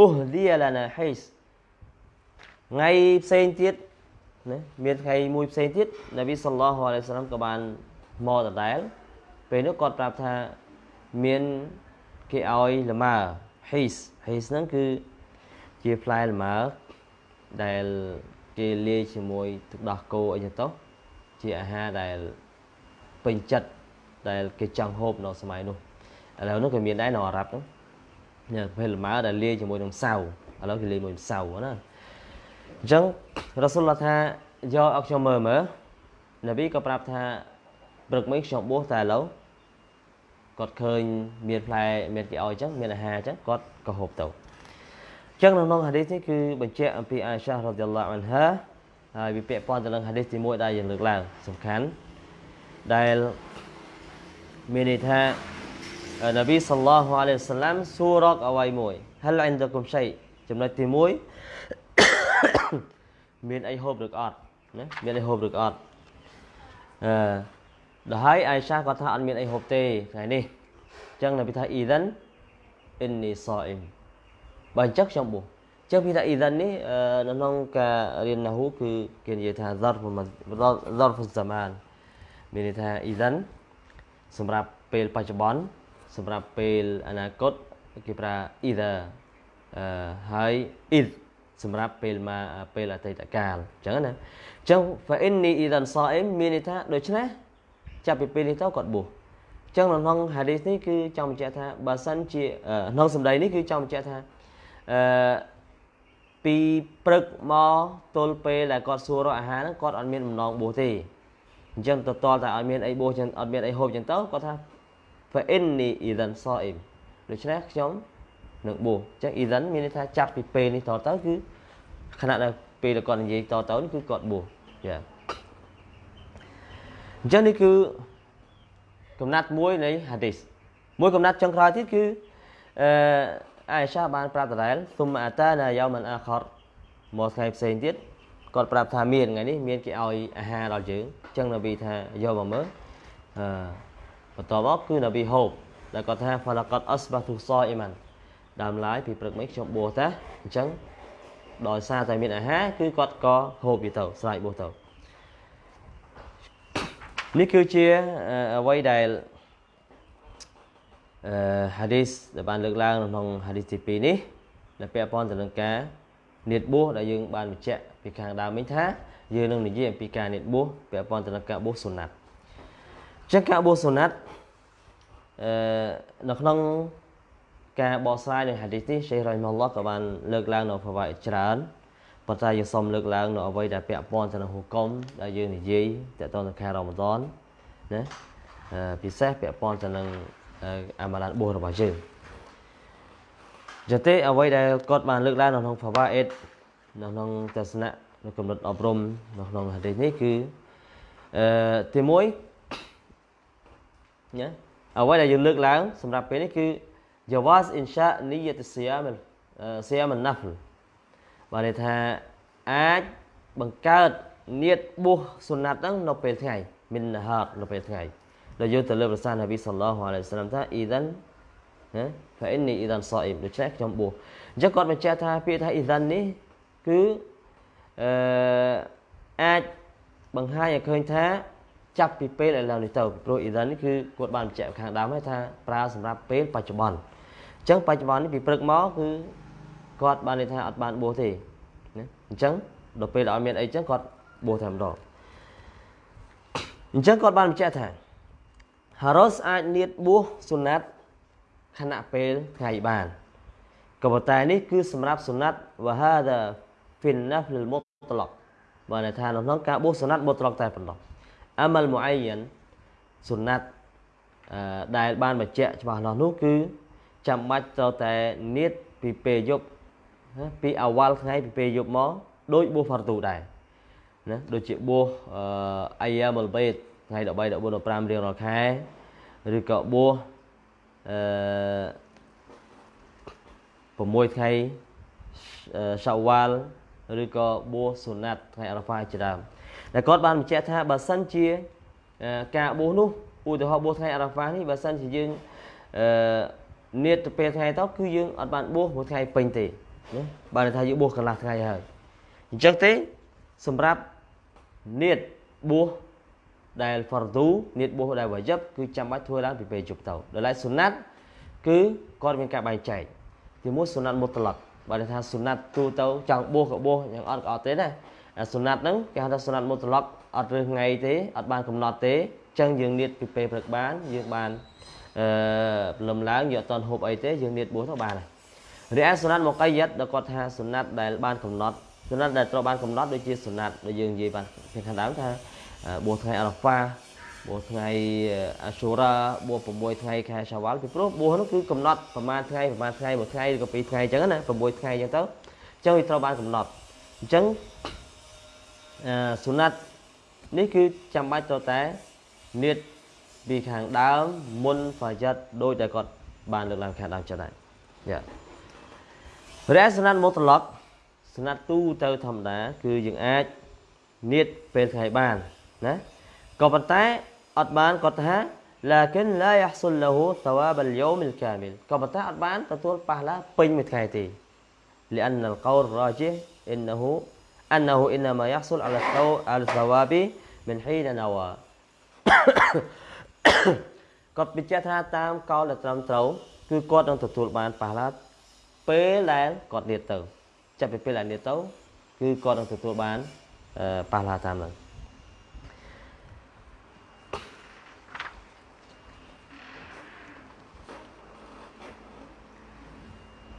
اهدي لنا حيث ថ្ងៃផ្សេងទៀតណាមានថ្ងៃមួយផ្សេងទៀតនប៊ីសល្លោះអាឡៃសាឡាមក៏បានមកដដែលពេលនោះគាត់ប្រាប់ថាមាន គេឲ្យលម៉ើ his his ហ្នឹងគឺជាផ្លែលម៉ើដែលគេលាយជាមួយទឹកដោះគោអីចឹងទៅជាអាហារដែលពេញចិត្តដែលគេចង់ហូបនៅសម័យនោះឥឡូវនោះក៏មានដែរនៅអារ៉ាប់ហ្នឹងញ៉ាំពេលលម៉ើដែលលាយជាមួយនឹងសាវឥឡូវគេលាយជាមួយសាវណាអញ្ចឹងរ៉ាស៊ុលឡាថាយកឲ្យខ្ញុំមើលមើលនប៊ីក៏ប្រាប់ថាព្រឹកមិញខ្ញុំបួសតែឥឡូវ គាត់ឃើញមានផ្លែមានគេឲ្យអញ្ចឹងមានអាហារអញ្ចឹងគាត់ក៏ហូបទៅអញ្ចឹងនៅក្នុងហាឌីសនេះគឺបញ្ជាក់អំពីអាយសារ៉ាឌីយ៉ាឡោះអានហាហើយវាពាក់ព័ន្ធទៅនឹងហាឌីសទី1ដែលយើងលើកឡើងសំខាន់ដែលមានន័យថានប៊ីសល្លោះអាឡៃហ៊ីវសាឡាំសួររកអ្វីមួយហលអិនដគុំឆៃចំណុចទី1មានអីហូបឬអត់ណាមានអីហូបឬអត់អឺ ដល់ហើយអាយសាគាត់ថាអត់មានអីហូបទេថ្ងៃនេះអញ្ចឹងនៅពីថាអ៊ីដិនអ៊ីននីសអ៊ីមបើអញ្ចឹងខ្ញុំបួសអញ្ចឹងពីថាអ៊ីដិននេះនៅក្នុងការរៀនណាហ៊ូគឺគេនិយាយថា zarf zarf zaman មានន័យថាអ៊ីដិនសម្រាប់ពេលបច្ចុប្បន្នសម្រាប់ពេលអនាគតគេប្រើ either អឺហើយ id សម្រាប់ពេលមកពេលអតីតកាលអញ្ចឹងណាអញ្ចឹង fa inni idan sa'im មានន័យថាដូច្នេះ ចាប់ពីពេលនេះទៅគាត់បួសអញ្ចឹងនៅក្នុងហាឌីសនេះគឺចង់បញ្ជាក់ថាបើសិនជាក្នុងសម្ដីនេះគឺចង់បញ្ជាក់ថាអឺពីព្រឹកមកទល់ពេលដែលគាត់សួររកអាហារហ្នឹងគាត់អត់មានបំណងបួសទេអញ្ចឹងទៅតល់តែអត់មានអីបួសចឹងអត់មានអីហូបចឹងទៅគាត់ថា fa inni idan sa'im ដូច្នេះខ្ញុំនឹងបួសអញ្ចឹង idan មានន័យថាចាប់ពីពេលនេះតទៅគឺខណៈដែលពេលដែលគាត់និយាយតទៅនេះគឺគាត់បួសចា អញ្ចឹងនេះគឺកំណាត់មួយនៃហាឌីសមួយកំណាត់ចុងក្រោយទៀតគឺអឺអាយសាបានប្រាប់ដដែលសុំអាតាណាយ៉ោមិនអាខរមកថ្ងៃផ្សេងទៀតគាត់ប្រាប់ថាមានថ្ងៃនេះមានគេឲ្យអាហារដល់យើងអញ្ចឹងនប៊ីថាយកមកមើលអឺបន្ទាប់មកគឺនប៊ីហូបដែលគាត់ថា falaqat asbatu sa'iman ដើមឡើយពីព្រឹកមិញខ្ញុំបួសតាអញ្ចឹងដោយសារតែមានអាហារគឺគាត់ក៏ហូបវាទៅស្រែកបួសទៅ នេះគឺជាអ្វីដែលអឺហាឌីសដែលបានលើកឡើងនៅក្នុងហាឌីសទី2នេះដែលពាក់ព័ន្ធទៅនឹងការនៀតបួសដែលយើងបានបញ្ជាក់ពីខាងដើមមិញថាយើងនឹងនិយាយអំពីការនៀតបួសពាក់ព័ន្ធទៅនឹងការបួសសុណាត់អញ្ចឹងការបួសសុណាត់អឺនៅក្នុងការបកស្រាយនៃហាឌីសនេះសេះរ៉ៃម៉ាឡោះក៏បានលើកឡើងនៅប្រវត្តិច្រើន ប៉ុន្តែយើងសូមលើកឡើងនៅអ្វីដែលពាក់ព័ន្ធទៅនឹងហុគមដែលយើងនិយាយទាក់ទងនឹងខែរ៉ម៉ាដនណាពិសេសពាក់ព័ន្ធទៅនឹងអាម៉ាឡានបួសរបស់យើងយទេអ្វីដែលគាត់បានលើកឡើងនៅក្នុងផាវ៉ាអេតនៅក្នុងទស្សនៈនៅកម្រិតអប់រំនៅក្នុងហាឌីសនេះគឺអអឺទី1ញ៉ាអ្វីដែលយើងលើកឡើងសម្រាប់ពេលនេះគឺ jawaz insha niyat siyam siyam an-nafl បានន័យថាអាចបង្កើតនៀតបួសសុណាត់ហ្នឹងនៅពេលថ្ងៃមិនហាត់នៅពេលថ្ងៃដែលយើងទៅលើប្រសាសន៍នប៊ីសល្លោះអាឡៃសាឡាមថាអ៊ីដានណាហ្វអ៊ីននីអ៊ីដានសអ៊ីមដូច្នេះខ្ញុំបួសអញ្ចឹងគាត់បញ្ជាក់ថាពាក្យថាអ៊ីដាននេះគឺអឺអាចបង្ហាញឲ្យឃើញថាចាប់ពីពេលឥឡូវនេះទៅព្រោះអ៊ីដាននេះគឺគាត់បានបញ្ជាក់ខាងដើមហើយថាប្រើសម្រាប់ពេលបច្ចុប្បន្នអញ្ចឹងបច្ចុប្បន្ននេះពីព្រឹកមកគឺ គាត់បានន័យថាអត់បានបួសទេណាអញ្ចឹងដល់ពេលអត់មានអីអញ្ចឹងគាត់បួសតែម្ដងអញ្ចឹងគាត់បានបញ្ជាក់ថាហារ៉ូសអាចនៀតបួសសុណាត់ខណៈពេលថ្ងៃបានក៏ប៉ុន្តែនេះគឺសម្រាប់សុណាត់វ៉ាហាដាហ្វីនណាហ្លមុតឡកបានន័យថានៅក្នុងការបួសសុណាត់មុតឡកតែប៉ុណ្ណោះអាម៉ាល់មូអៃយ៉ានសុណាត់ដែលបានបញ្ជាក់ច្បាស់លាស់នោះគឺចាំបាច់ត្រូវតែនៀតពីពេលយប់ ពីអវលថ្ងៃពីពេលយប់មកដូចបួសហ្វាទូដែរណាដូចជាបួសអាយ៉ាមុលបេតថ្ងៃ13 14 15រៀងរាល់ខែឬក៏បួសអឺ6ថ្ងៃសាវ៉ាល់ឬក៏បួសសុណាត់ថ្ងៃអារ៉ាហ្វាជាដើមដែលគាត់បានបញ្ជាក់ថាបើសិនជាការបួសនោះឧទាហរណ៍បួសថ្ងៃអារ៉ាហ្វានេះបើសិនជាយើងអឺនៀតទៅពេលថ្ងៃទៅគឺយើងអត់បានបួសមួយថ្ងៃពេញទេ ណាបានថាយើងបួសកន្លះថ្ងៃហើយអញ្ចឹងទេសម្រាប់នៀតបួសដែល fardu នៀតបួសដែល wajib គឺចាំបាច់ធ្វើឡើងពីពេលជប់ទៅដល់ឡែកសុណាត់គឺគាត់មានការបែងចែកទីមួយសុណាត់មុតឡកបើថាសុណាត់ទូទៅចង់បួសក៏បួសយ៉ាងអត់ក៏អត់ទេណាអាសុណាត់ហ្នឹងគេហៅថាសុណាត់មុតឡកអត់រើសថ្ងៃទេអត់បានកំណត់ទេអញ្ចឹងយើងនៀតពីពេលព្រឹកបានយើងបានអឺព្រលឹមឡើងយើងអត់តន់ហូបអីទេយើងនៀតបួសទៅបានហើយ រីឯសុណាត់មកកាយិតដែលគាត់ថាសុណាត់ដែលបានកំណត់សុណាត់ដែលត្រូវបានកំណត់ដូចជាសុណាត់ដែលយើងនិយាយបានខាងដើមថាបួសថ្ងៃអារ៉ាហ្វាបួសថ្ងៃអាស៊ូរ៉ាបួស6ថ្ងៃខែសាវ៉ាល់ពីព្រោះបួសនោះគឺកំណត់ប្រហែលថ្ងៃប្រហែលថ្ងៃមួយថ្ងៃឬក៏ពីរថ្ងៃអញ្ចឹងណា6ថ្ងៃអញ្ចឹងទៅអញ្ចឹងវាត្រូវបានកំណត់អញ្ចឹងអឺសុណាត់នេះគឺចាំបាច់ទៅតែនៀតពីខាងដើមមុនហ្វាយ៉ាត់ដោយតែគាត់បានលើកឡើងខាងដើមចឹងដែរយ៉ា រ៉េសណាត់មុតឡកសណាត់ទូទៅធម្មតាគឺយើងអាចនៀតពេលថ្ងៃបានណាក៏ប៉ុន្តែអត់បានគាត់ថា لكن لا يحصل له ثواب اليوم الكامل ក៏ប៉ុន្តែអត់បានទទួលប៉ះឡាពេញមួយថ្ងៃទេ لأن القول راجح إنه أنه إنما يحصل على على الثواب من حين نوى គាត់បញ្ជាក់ថាតាមកោលដែលត្រឹមត្រូវគឺគាត់នឹងទទួលបានប៉ះឡា ពេលដែលគាត់នៀតទៅចាប់ពីពេលដែលនៀតទៅគឺគាត់នឹងទទួលបានប៉ះឡាតាមនោះ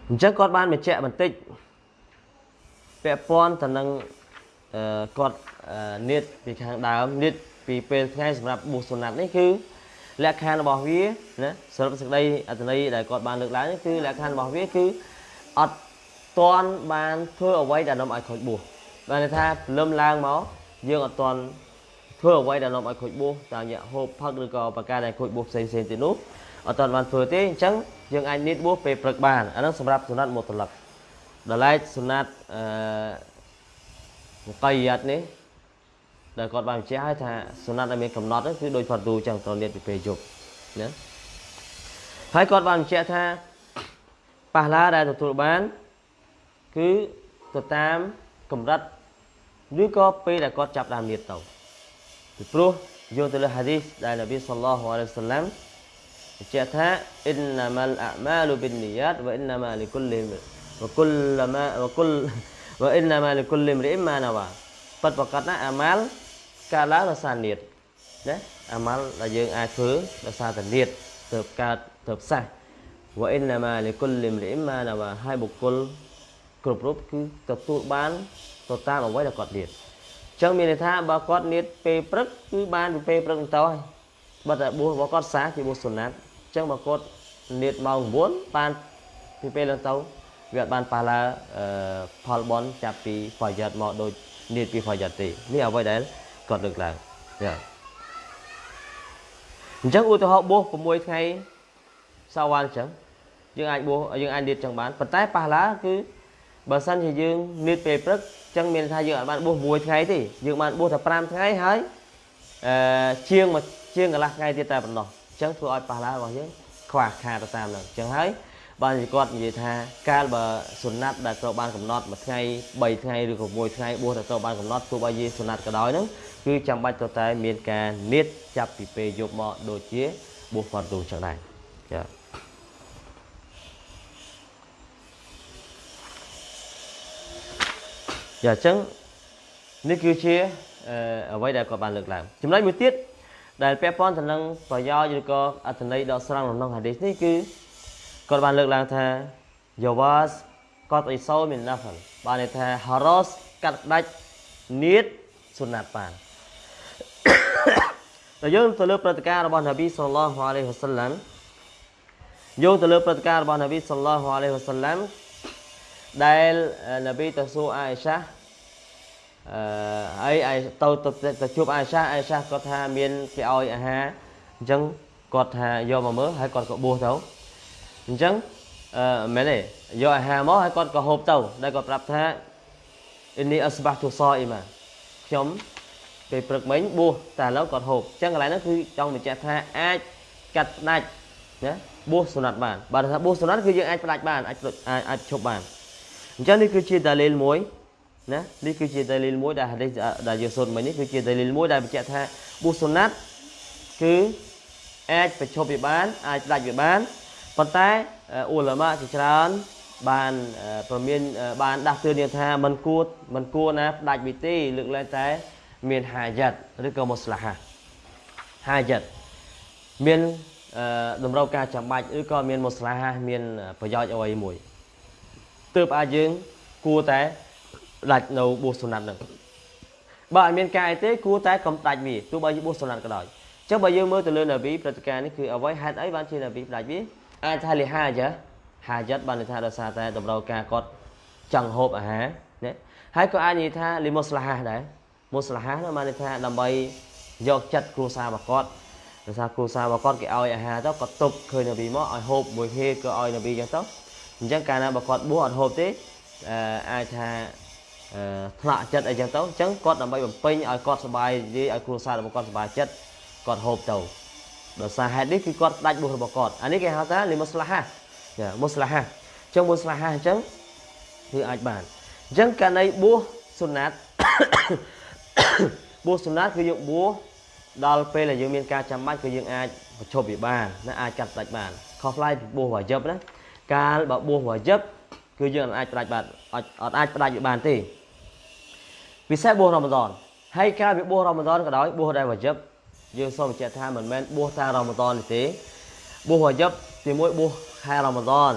អញ្ចឹងគាត់បានបញ្ជាក់បន្តិចពាក់ព័ន្ធទៅនឹងគាត់នៀតពីខាងដើមនៀតពីពេលថ្ងៃសម្រាប់បុស្សសុណាត់នេះគឺលក្ខខណ្ឌរបស់វាណាសរុបសេចក្តីអត្ថន័យដែលគាត់បានលើកឡើងគឺលក្ខខណ្ឌរបស់វាគឺ អត់ទាន់បានធ្វើអ្វីដែលនាំឲ្យខូចបួសបានន័យថាព្រលឹមឡើងមកយើងអត់ទាន់ធ្វើអ្វីដែលនាំឲ្យខូចបួសតាមរយៈហូបផឹកឬក៏ប្រការដែលខូចបួសផ្សេងផ្សេងទៀតនោះអត់ទាន់បានធ្វើទេអញ្ចឹងយើងអាចនៀតបួសពេលព្រឹកបានអានោះសម្រាប់សុណាត់មុតលឹកដល់ឡែកសុណាត់អឺមកយ៉ាត់នេះដែលគាត់បានបញ្ជាក់ឲ្យថាសុណាត់ដែលមានកំណត់គឺដូចផាត់ទូអញ្ចឹងត្រូវនៀតពីពេលយប់ណាហើយគាត់បានបញ្ជាក់ថា ប៉ះឡាដែលទទួលបាន គឺទៅតាមកម្រិតឬក៏ពេលដែលគាត់ចាប់ដើមនៀតទៅពីព្រោះយកទៅលើហាឌីសដែលនប៊ីសល្លោះអាឡៃហ៊ីវសល្លាមបញ្ជាក់ថាអ៊ីនណាម៉ាល់អាម៉ាលប៊ីននីយ៉ាតវ៉អ៊ីនណាម៉ាលីគុលលីវគុលម៉ាវគុលវ៉អ៊ីនណាម៉ាលីគុលលីមរីម៉ាណាវ៉ាប៉ិតប្រកាសណាអាម៉ាល់កើតឡើងដោយសារនៀតណាអាម៉ាល់ដែលយើងអាចធ្វើដោយសារតែនៀតទៅកើតទៅផ្សះ វ៉អ៊ីនណាម៉ាលីគុលលីមរីម៉ាណាវ៉ាហើយបុគ្គលគ្រប់រូបគឺទទួលបានទៅតាមអ្វីដែលគាត់នៀតអញ្ចឹងមានន័យថាបើគាត់នៀតពេលព្រឹកគឺបានពីពេលព្រឹកទៅហើយបើតែបួសរបស់គាត់សាជាបួសសុណាត់អញ្ចឹងបើគាត់នៀតម៉ោង9បានពីពេលឡើងទៅវាអត់បានប៉ះឡាផលបនចាប់ពីហ្វាយ៉ាត់មកដូចនៀតពីហ្វាយ៉ាត់ទេនេះអ្វីដែលគាត់លើកឡើងចាអញ្ចឹងឧទាហរណ៍បួស6ថ្ងៃសាវ៉ាល់អញ្ចឹង យើងអាចបួសយើងអាចនៀតចឹងបានប៉ុន្តែប៉ះឡាគឺបើសិនជាយើងនៀតពេលព្រឹកចឹងមានថាយើងអាចបានបួស6ថ្ងៃទេយើងបានបួសតែ5ថ្ងៃហើយអឺជាងមកជាងកន្លះថ្ងៃទៀតតែប៉ុណ្ណោះអញ្ចឹងធ្វើឲ្យប៉ះឡារបស់យើងខ្វះខាតទៅតាមហ្នឹងអញ្ចឹងហើយបានគាត់និយាយថាកាលបើសុណាត់ដែលត្រូវបានកំណត់មួយថ្ងៃ3ថ្ងៃឬក៏1ថ្ងៃបួសដែលត្រូវបានកំណត់ទោះបីជាសុណាត់ក៏ដោយហ្នឹងគឺចាំបាច់ទៅតែមានការនៀតចាប់ពីពេលយប់មកដូចជាបួសហ្វាត់ទូចឹងដែរចា ចាអញ្ចឹងនេះគឺជាអ្វីដែលគាត់បានលើកឡើងចំណុចមួយទៀតដែលពាក់ព័ន្ធទៅនឹងប្រយោជន៍ឬក៏អត្ថន័យដកស្រង់ក្នុងហាឌីសនេះគឺគាត់បានលើកឡើងថាយ៉ាវ៉ាសគាត់អ៊ីសោមីនណាហ្វលបានន័យថាហារ៉ូសកាត់ដាច់នៀតសុណាត់បានតែយើងទៅលើព្រឹត្តិការណ៍របស់នប៊ីសល្លោះអាឡៃហ៊ីវ៉ាសឡាំយោងទៅលើព្រឹត្តិការណ៍របស់នប៊ីសល្លោះអាឡៃហ៊ីវ៉ាសឡាំដែលនប៊ីទៅសួរអាយសា អឺហើយអាយទៅទៅជួបអាយសាអាយសាគាត់ថាមានគេឲ្យអាហារអញ្ចឹងគាត់ថាយកមកមើលហើយគាត់ក៏បួសទៅអញ្ចឹងអឺមែនទេយកអាហារមកហើយគាត់ក៏ហូបទៅដែលគាត់ប្រាប់ថាអ៊ីនីអស្បាទុសអ៊ីម៉ាខ្ញុំពេលព្រឹកមិញបួសតែឥឡូវគាត់ហូបអញ្ចឹងកន្លែងហ្នឹងគឺចង់បញ្ជាក់ថាអាចកាត់ផ្ដាច់ណាបួសសុណាត់បានបើថាបួសសុណាត់គឺយើងអាចផ្ដាច់បានអាចអាចឈប់បានអញ្ចឹងនេះគឺជាដាលីលមួយ ណានេះគឺជាដាលីលមួយដែលហាឌីសដែលយើងសូត្រមិញនេះគឺជាដាលីលមួយដែលបញ្ជាក់ថាបួសសុណាត់គឺអាចប្រឈប់វាបានអាចផ្ដាច់វាបានប៉ុន្តែអ៊ូឡាម៉ាជាច្រើន បានប្រមានបានដាស់តឿនយើងថាមិនគួរមិនគួរណាផ្ដាច់វិធីលើកលែងតែមានហាយ៉ាត់ឬក៏មុស្លាហាហាយ៉ាត់មានតម្រូវការចាំបាច់ឬក៏មានមុស្លាហាមានប្រយោជន៍អ្វីមួយទើបអាចយើងគួរតែ ដាច់នៅបួសសុណាត់នឹងបើអត់មានការអីទេគួរតែកុំដាច់វាទោះបីជាបួសសុណាត់ក៏ដោយអញ្ចឹងបើយើងមើលទៅលើនប៊ីព្រឹត្តិការណ៍នេះគឺអ្វីហេតុអីបានជានប៊ីផ្ដាច់វាអាចថាលិហាចាហាយ៉ាត់បានន័យថាដោយសារតែតម្រូវការគាត់ចង់ហូបអាហារណាហើយក៏អាចនិយាយថាលីមុស្លាហាដែរមុស្លាហានោះបានន័យថាដើម្បីយកចិត្តគ្រួសាររបស់គាត់ដោយសារគ្រួសាររបស់គាត់គេឲ្យអាហារទៅគាត់ទុកឃើញនប៊ីមកឲ្យហូបមួយហេក៏ឲ្យនប៊ីចឹងទៅអញ្ចឹងកាលណាបើគាត់បួសអត់ហូបទេអាចថា ថ្នាក់ចិត្តអីចឹងទៅអញ្ចឹងគាត់ដើម្បីបំពេញឲ្យគាត់សុបាយនិយាយឲ្យគ្រួសាររបស់គាត់សុបាយចិត្តគាត់ហូបទៅដោយសារហេតុនេះគឺគាត់ដាច់បួសរបស់គាត់អានេះគេហៅថាលីមុស្លាហាចាមុស្លាហាអញ្ចឹងមុស្លាហាអញ្ចឹងគឺអាចបានអញ្ចឹងករណីបួសសុណាត់បួសសុណាត់គឺយើងបួសដល់ពេលដែលយើងមានការចាំបាច់គឺយើងអាចប្រឈប់វាបានណាអាចកាត់ផ្ដាច់បានខុសប្លែកពីបួសវ៉ាយិបណាកាលបើបួសវ៉ាយិបគឺយើងអាចផ្ដាច់បាន អត់អាចផ្ដាច់វាបានទេពិសេសបួសរ៉ម៉ាដនហើយកាលវាបួសរ៉ម៉ាដនក៏ដោយបួសដែលវ៉ាយិបយើងសូមបញ្ជាក់ថាមិនមែនបួសតាមរ៉ម៉ាដននេះទេបួសវ៉ាយិបទី1បួសខែរ៉ម៉ាដន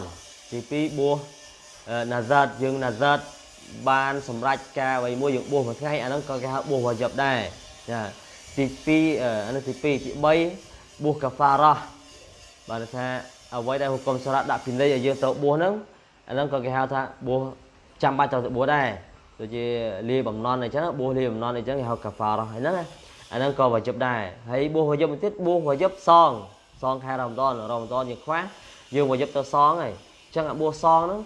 ទី2បួសណាហ្សាតយើងណាហ្សាតបានសម្រេចការអ្វីមួយយើងបួសមួយថ្ងៃអាហ្នឹងក៏គេហៅបួសវ៉ាយិបដែរចាទី2អានេះទី2ទី3បួសកាហ្វារ៉ាបានថាអ្វីដែលហុគមសារ៉ាដាក់ពីនៃឲ្យយើងទៅបួសហ្នឹងអាហ្នឹងក៏គេហៅថាបួស ចាំបាច់ទៅបួសដែរដូចជាលាបំណន់អញ្ចឹងបួសលាបំណន់អញ្ចឹងគេហៅកាហ្វារ៉ាហ្នឹងណាអាហ្នឹងក៏វ៉ាយិបដែរហើយបួសវ៉ាយិបទៀតបួសវ៉ាយិបសងសងខែរ៉ាម៉ាដនរ៉ាម៉ាដនយើងខ្វះយើងវ៉ាយិបទៅសងហើយអញ្ចឹងអាបួសសងហ្នឹង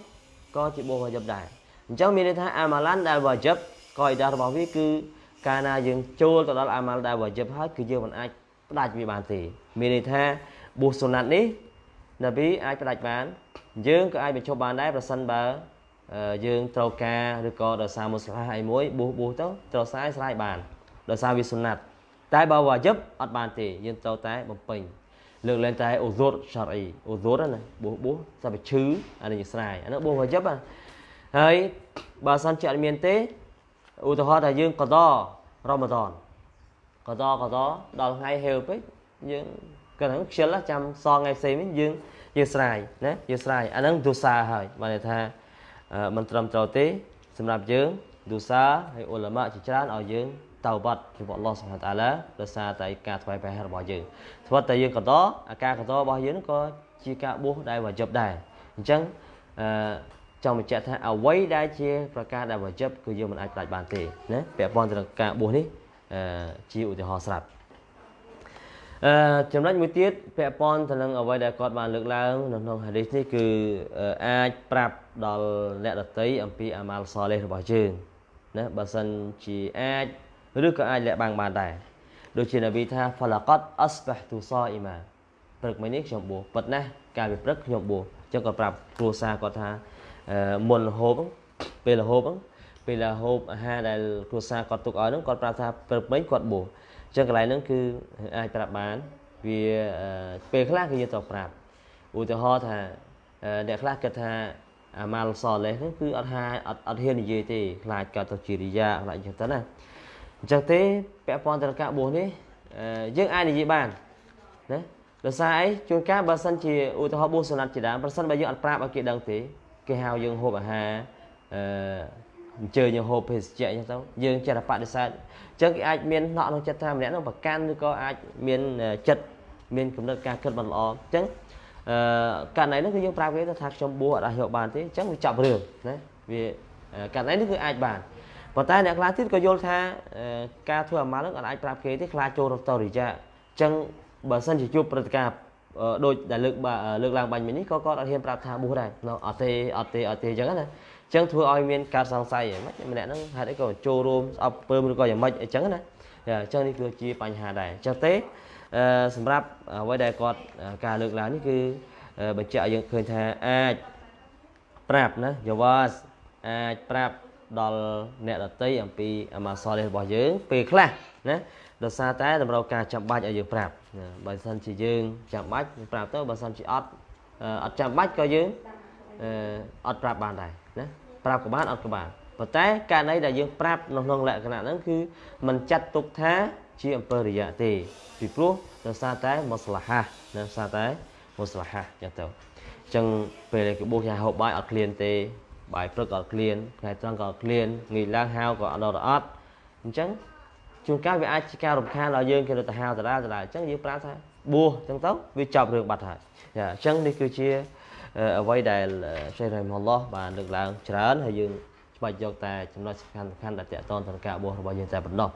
ក៏ជាបួសវ៉ាយិបដែរអញ្ចឹងមានន័យថាអាម៉ាឡានដែលវ៉ាយិបក៏អ៊ីដារបស់វាគឺកាលណាយើងចូលទៅដល់អាម៉ាល់ដែលវ៉ាយិបហើយគឺយើងមិនអាចផ្ដាច់វាបានទេមានន័យថាបួសសុណាត់នេះនប៊ីអាចផ្ដាច់បានយើងក៏អាចបញ្ចុះបានដែរប្រសិនបើ យើងត្រូវការឬក៏ដោយសារមុស្លាអីមួយបួសបួសទៅត្រូវស្រាយស្រាយបានដោយសារវាសុណាត់តែបើវ៉ាយិបអត់បានទេយើងត្រូវតែបំពេញលើកលែងតែអូសូតឆារីអូសូតណាបួសបួសតែបើឈឺអានេះស្រាយអានោះបួសវ៉ាយិបហើយបើសិនជាអត់មានទេឧទាហរណ៍ថាយើងកដរ៉ម៉ាដនកដកដដល់ថ្ងៃហេវពេកយើងក៏ហ្នឹងខ្ជិលចាំសងថ្ងៃផ្សេងវិញយើងយើងស្រាយណាយើងស្រាយអាហ្នឹងទូសាហើយបានន័យថា មិនត្រឹមត្រូវទេ សម្រាប់យើងទូសាហើយអ៊ុលម៉ាជាច្រើនឲ្យយើងតៅបាត់ចំពោះអល់ឡោះសុបហានតាឡាដោយសារតែការថ្វាយព្រះរបស់យើងធ្វើតែយើងកតអាការកតរបស់យើងក៏ជាការបួសដែលវ៉ាជិបដែរអញ្ចឹងអឺចង់បញ្ជាក់ថាអ្វីដែលជាប្រការដែលវ៉ាជិបគឺយើងមិនអាចផ្ដាច់បានទេណាពាក់ព័ន្ធទៅនឹងការបួសនេះអឺជាឧទាហរណ៍ស្រាប់ អឺចំណុចមួយទៀតពាក់ព័ន្ធទៅនឹងអ្វីដែលគាត់បានលើកឡើងនៅក្នុងហាឌីសនេះគឺអាចប្រាប់ដល់អ្នកដតីអំពីអាម៉ាល់សលេះរបស់យើងណាបើសិនជាអាចឬក៏អាចលាក់បាំងបានដែរដូចជានប៊ីថា falaqat asbahtu sa'ima ព្រឹកមិញនេះខ្ញុំបួសប៉ិតណាស់កាលពីព្រឹកខ្ញុំបួសអញ្ចឹងគាត់ប្រាប់គ្រួសារគាត់ថាមុនរហូបពេលរហូបពេលរហូបអាហារដែលគ្រួសារគាត់ទុកឲ្យហ្នឹងគាត់ប្រាប់ថាព្រឹកមិញគាត់បួស អញ្ចឹងកន្លែងហ្នឹងគឺអាចប្រាប់បានវាពេលខ្លះគឺយើងត្រូវប្រាប់ឧទាហរណ៍ថាអ្នកខ្លះគិតថាអាម៉ាល់សលេះហ្នឹងគឺអត់ហាអត់អត់ហ៊ាននិយាយទេខ្លាចកើតទៅជារិយាខ្លាចអញ្ចឹងទៅណាអញ្ចឹងទេពាក់ព័ន្ធទៅនឹងការបួសនេះយើងអាចនិយាយបានណាដោយសារអីជួនកាលបើសិនជាឧទាហរណ៍បួសសុណាត់ជាដើមប្រសិនបើយើងអត់ប្រាប់ឲ្យគេដឹងទេគេហៅយើងហូបអាហារអឺ អញ្ជើញយើងហូបភេសជ្ជៈអញ្ចឹងទៅយើងចេះតែបដិសេធអញ្ចឹងគេអាចមានណក់ក្នុងចិត្តថាម្នាក់នោះប្រកាន់ឬក៏អាចមានចិត្តមានគំនិតការគិតមិនល្អអញ្ចឹងអឺករណីនោះគឺយើងប្រាប់គេថាខ្ញុំបួសអត់អាចយកបានទេអញ្ចឹងវាចាប់រឿងណាវាករណីនេះគឺអាចបានប៉ុន្តែអ្នកខ្លះទៀតក៏យល់ថាការធ្វើអាម៉ាល់នឹងអាចប្រាប់គេទេខ្លាចចូលរតរិយាអញ្ចឹងបើសិនជាជួបព្រឹត្តិការណ៍ដូចដែលលើកលើកឡើងបាញ់មិញនេះក៏គាត់អត់ហ៊ានប្រាប់ថាបួសដែរអត់ទេអត់ទេអត់ទេអញ្ចឹងណាអញ្ចឹងធ្វើឲ្យមានការសង្ស័យហ្មងម្នាក់ហ្នឹងហេតុអីក៏ចូលរួមស្អប់ពើមឬក៏យ៉ាងម៉េចអញ្ចឹងណាអញ្ចឹងនេះគឺជាបញ្ហាដែរអញ្ចឹងទេសម្រាប់អ្វីដែលគាត់ការលើកឡើងនេះគឺបញ្ជាក់ឲ្យយើងឃើញថាអាចប្រាប់ណាយវ៉ាអាចប្រាប់ដល់អ្នកដតីអំពីអាម៉ាសលរបស់យើង ពេលខ្លះណាដោយសារតែតម្រូវការចាំបាច់ឲ្យយើងប្រាប់បើសិនជាយើងចាំបាច់ប្រាប់ទៅបើសិនជាអត់អត់ចាំបាច់ក៏យើងអត់ប្រាប់បានដែរណា ប្រាប់ក៏បានអត់ក៏បានប៉ុន្តែករណីដែលយើងប្រាប់នៅក្នុងលក្ខណៈហ្នឹងគឺมันចាត់ទុកថាជាអំពើរិយៈទេពីព្រោះដោយសារតែមុស្លាហាដោយសារតែមុស្លាហាចឹងទៅអញ្ចឹងពេលគេបោះយ៉ាហូបបាយអត់ឃ្លានទេបាយព្រឹកក៏អត់ឃ្លានថ្ងៃត្រង់ក៏អត់ឃ្លានងាយឡើងហៅក៏អត់ដល់អត់អញ្ចឹងជួនកាលវាអាចជាការរំខានដល់យើងគេទៅហៅតារាតារាអញ្ចឹងយើងប្រាប់ថាបួសអញ្ចឹងទៅវាចប់រឿងបាត់ហើយចាអញ្ចឹងនេះគឺជា អ្វីដែលឆេះរ៉ៃមឡោះបានលើកឡើងច្រើនហើយយើងច្បាច់យកតែចំណុចសំខាន់សំខាន់ដែលតកតនទៅនឹងការបួសរបស់យើងតែប៉ុណ្ណោះ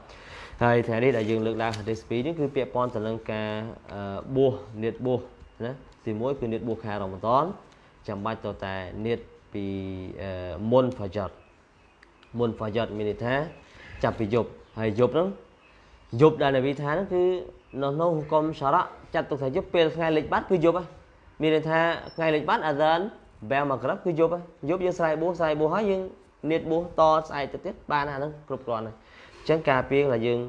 ហើយថ្ងៃនេះដែលយើងលើកឡើង hadith 2នេះគឺពាក់ព័ន្ធទៅនឹងការបួសនៀតបួសណាទី1គឺនៀតបួសខែរ៉ម៉ាដនចាំបាច់ទៅតែនៀតពីមុនហ្វាយ៉ាត់មុនហ្វាយ៉ាត់មានន័យថាចាប់ពីយប់ហើយយប់ហ្នឹងយប់ដែលនវីថាហ្នឹងគឺនៅក្នុងហុកមសារៈចាត់ទុកថាយប់ពេលថ្ងៃលិចបាត់គឺយប់ហ្នឹង មានន័យថាថ្ងៃលិចបាត់អាហ្សានបែមកក្របគឺយប់យប់យើងស្រ័យបួសស្រ័យបួសហើយយើងនៀតបួសតស្អែកទៅទៀតបានអាហ្នឹងគ្រប់គ្រាន់ហើយអញ្ចឹងការពីដែលយើង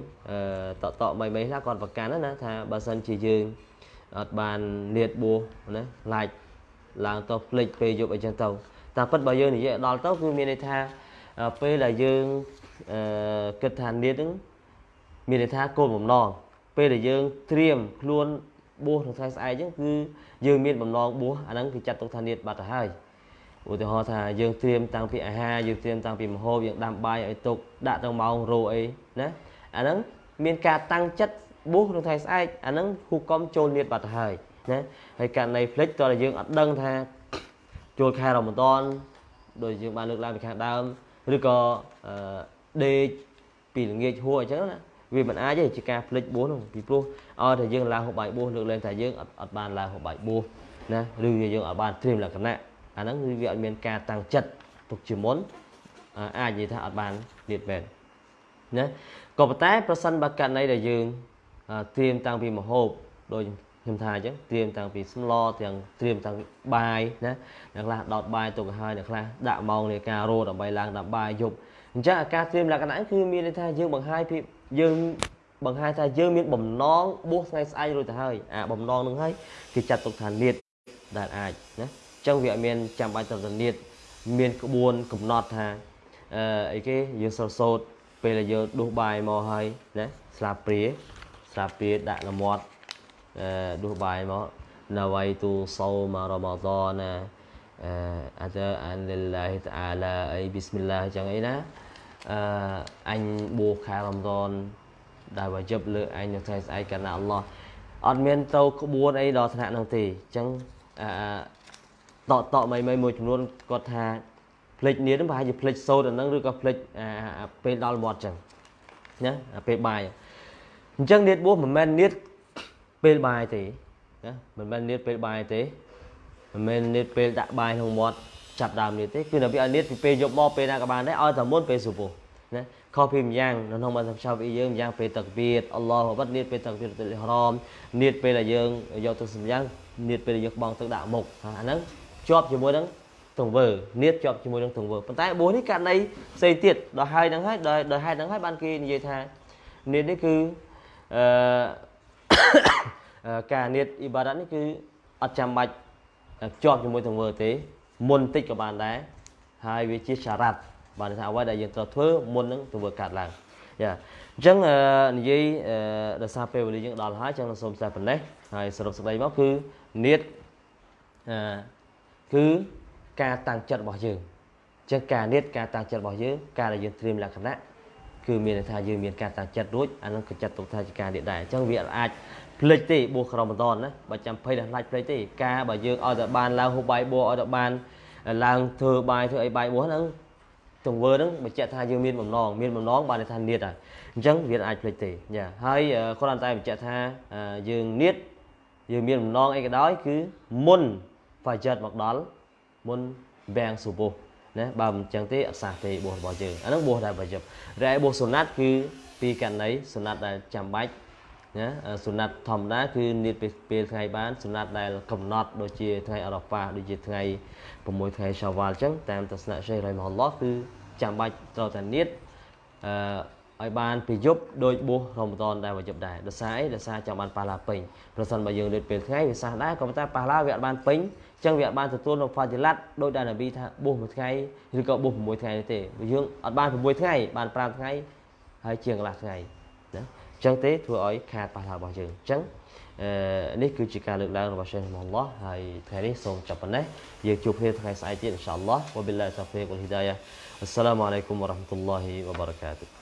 តតតមីមីខ្លះគាត់ប្រកាន់ណាថាបើសិនជាយើងអត់បាននៀតបួសណាឡាច់ឡើងទៅភ្លេចពេលយប់អីចឹងទៅតាមពិតបើយើងនិយាយដល់ទៅគឺមានន័យថាពេលដែលយើងអឺគិតថានៀតហ្នឹងមានន័យថាគោលបំណងពេលដែលយើងត្រៀមខ្លួន បួសក្នុងថ្ងៃស្អែកអញ្ចឹងគឺយើងមានបំណងបួសអាហ្នឹងគឺចាត់ទុកថានៀតបាត់ទៅហើយឧទាហរណ៍ថាយើងត្រៀមតាំងពីអាហារយើងត្រៀមតាំងពីម្ហូបយើងដាំបាយឲ្យទុកដាក់ទៅម៉ោងរោអីណាអាហ្នឹងមានការតាំងចិត្តបួសក្នុងថ្ងៃស្អែកអាហ្នឹងហូកំចូលនៀតបាត់ទៅហើយណាហើយករណីផ្លិចតើយើងអត់ដឹងថាចូលខែរ៉ម៉ាដនដោយយើងបានលើកឡើងពីខាងដើមឬក៏ដេកពីល្ងាចហួរអញ្ចឹងណា វាមិនអាចទេជាការផ្លិចបួសនោះពីព្រោះឲ្យតែយើងឡើងហូបបាយបួសលើកលែងតែយើងអត់អត់បានឡើងហូបបាយបួសណាឬយើងអត់បានត្រៀមលក្ខណៈអាហ្នឹងគឺវាអត់មានការតាំងចិត្តទុកជាមុនអាចនិយាយថាអត់បានលៀតមែនណាក៏ប៉ុន្តែប្រសិនបើករណីដែលយើងត្រៀមតាំងពីមហូបដោយខ្ញុំថាអញ្ចឹងត្រៀមតាំងពីស្លទាំងត្រៀមតាំងបាយណាអ្នកខ្លះដោតបាយទុកឲ្យអ្នកខ្លះដាក់ម៉ោងនៃការរោដើម្បីឡើងដាក់បាយយប់ អញ្ចឹងអាការត្រៀមលក្ខណៈគឺមានន័យថាយើងបង្ហាញពីយើងបង្ហាញថាយើងមានបំណងបួសថ្ងៃស្អែករួចទៅហើយអាបំណងនឹងហើយគេចាត់ទុកថានៀតដែលអាចណាអញ្ចឹងវាអត់មានចាំបាច់ទៅនៀតមានក្បួនកំណត់ថាអឺអីគេយើងសរសោតពេលដែលយើងដួសបាយមកហើយណាស្លាបព្រាស្លាបព្រាដាក់លមាត់ដួសបាយមកណវៃទូសោមរ៉ម៉ាដនអឺអានលិលឡាហ៊ីតាឡាអីប៊ីស្មិលឡាចឹងអីណា អឺអញបួសខែរ៉ម៉ាដនដែលវាយប់លើអញនៅថ្ងៃស្អែកកាលណាអល់ឡោះអត់មានទៅក្បួនអីដល់ថ្នាក់នោះទេអញ្ចឹងអឺតតមីមីមួយចំនួនគាត់ថាផ្លេចនៀនប្រហែលជាផ្លេចសូត្រអាហ្នឹងឬក៏ផ្លេចពេលដល់មាត់អញ្ចឹងណាពេលបាយអញ្ចឹងនៀតបួសមិនមែននៀតពេលបាយទេណាមិនមែននៀតពេលបាយទេមិនមែននៀតពេលដាក់បាយក្នុងមាត់ ចាប់ដើមនៀតទេគឺនៅពីឲ្យនៀតពីពេលយប់មកពេលណាក៏បានដែរឲ្យតែមុនពេលសុបោះណាខុសពីម្យ៉ាងនៅក្នុងបានសំឆាវពីយើងម្យ៉ាងពេលទឹកវាតអល់ឡោះអបាត់នៀតពេលទឹកវាតទៅហរ៉មនៀតពេលដែលយើងយកទៅសម្យ៉ាងនៀតពេលដែលយើងក្បងទឹកដាក់មុខអាហ្នឹងជាប់ជាមួយនឹងទង្វើនៀតជាប់ជាមួយនឹងទង្វើប៉ុន្តែបួសនេះករណីផ្សេងទៀតដល់ហើយហ្នឹងហើយដល់ដល់ហេតុហ្នឹងហើយបានគេនិយាយថានៀតនេះគឺអឺការនៀតអ៊ីបារ៉ាត់នេះគឺអត់ចាំបាច់ជាប់ជាមួយទង្វើទេ មុនតិចក៏បានដែរហើយវាជាសារ៉ាត់បានថាអ្វីដែលយើងត្រូវធ្វើមុននឹងទង្វើកាត់ឡើងយ៉ាអញ្ចឹងនិយាយដោយសារពេលវេលាយើងដល់ហើយអញ្ចឹងសូមតែប៉ុណ្ណេះហើយសរុបសេចក្តីមកគឺនៀតអឺគឺការតាំងចិត្តរបស់យើងអញ្ចឹងការនៀតការតាំងចិត្តរបស់យើងការដែលយើងត្រៀមលក្ខណៈគឺមានន័យថាយើងមានការតាំងចិត្តរួចអានឹងក៏ចាត់ទុកថាជាការនៀតដែរអញ្ចឹងវាអាច ភ្លេចទេបួសក្រមបន្តណាបើចាំភ័យដល់ខ្លាចភ្លេចទេការបើយើងឲ្យតែបានឡើងហូបបាយបួសឲ្យតែបានឡើងធ្វើបាយធ្វើអីបាយបួសហ្នឹងទង្វើហ្នឹងបញ្ជាក់ថាយើងមានបំណងមានបំណងបានន័យថានៀតហើយអញ្ចឹងវាអាចភ្លេចទេយ៉ាហើយគ្រាន់តែបញ្ជាក់ថាយើងនៀតយើងមានបំណងអីក៏ដោយគឺមុនហ្វាជិតមកដល់មុនបាំងសុបោះណាបើមិនចឹងទេអត់សះទេបួសរបស់យើងអាហ្នឹងបួសដែលប្រយុទ្ធតែបួសសុណាត់គឺពីករណីសុណាត់ដែលចាំបាច់ ណាសុណាត់ធម្មតាគឺនៀតពេលថ្ងៃបានសុណាត់ដែលកំណត់ដូចជាថ្ងៃអរ៉ាហ្វាដូចជាថ្ងៃ6ថ្ងៃសាវ៉ាល់អញ្ចឹងតាមទស្សនៈសេះរ៉ៃមហឡោះគឺចាំបាច់ត្រូវតែនៀតអឺឲ្យបានពីយប់ដោយបួសរ៉មដនដែលវយប់ដែរដោយសារអីដោយសារចាំបានប៉ះឡាពេញប្រសិនបើយើងរៀនពេលថ្ងៃវាសះដែរក៏ប៉ុន្តែប៉ះឡាវាអត់បានពេញអញ្ចឹងវាអត់បានទទួលនៅហ្វាជីឡាត់ដោយដែលនប៊ីថាបួសមួយថ្ងៃឬក៏បួស6ថ្ងៃទេយើងអត់បាន6ថ្ងៃបាន5ថ្ងៃហើយជាងកន្លះថ្ងៃណា អញ្ចឹងទេធ្វើឲ្យខាតប៉ះឡារបស់យើងអញ្ចឹងអឺនេះគឺជាការលើកឡើងរបស់ Syekh Muhammad ហើយថ្ងៃនេះសូមចាប់ប៉ុណ្ណេះយើងជួបគ្នាថ្ងៃស្អែកទៀតអ៊ីនសាអល់ឡោះវ៉ាបិលឡាហ៊ីតា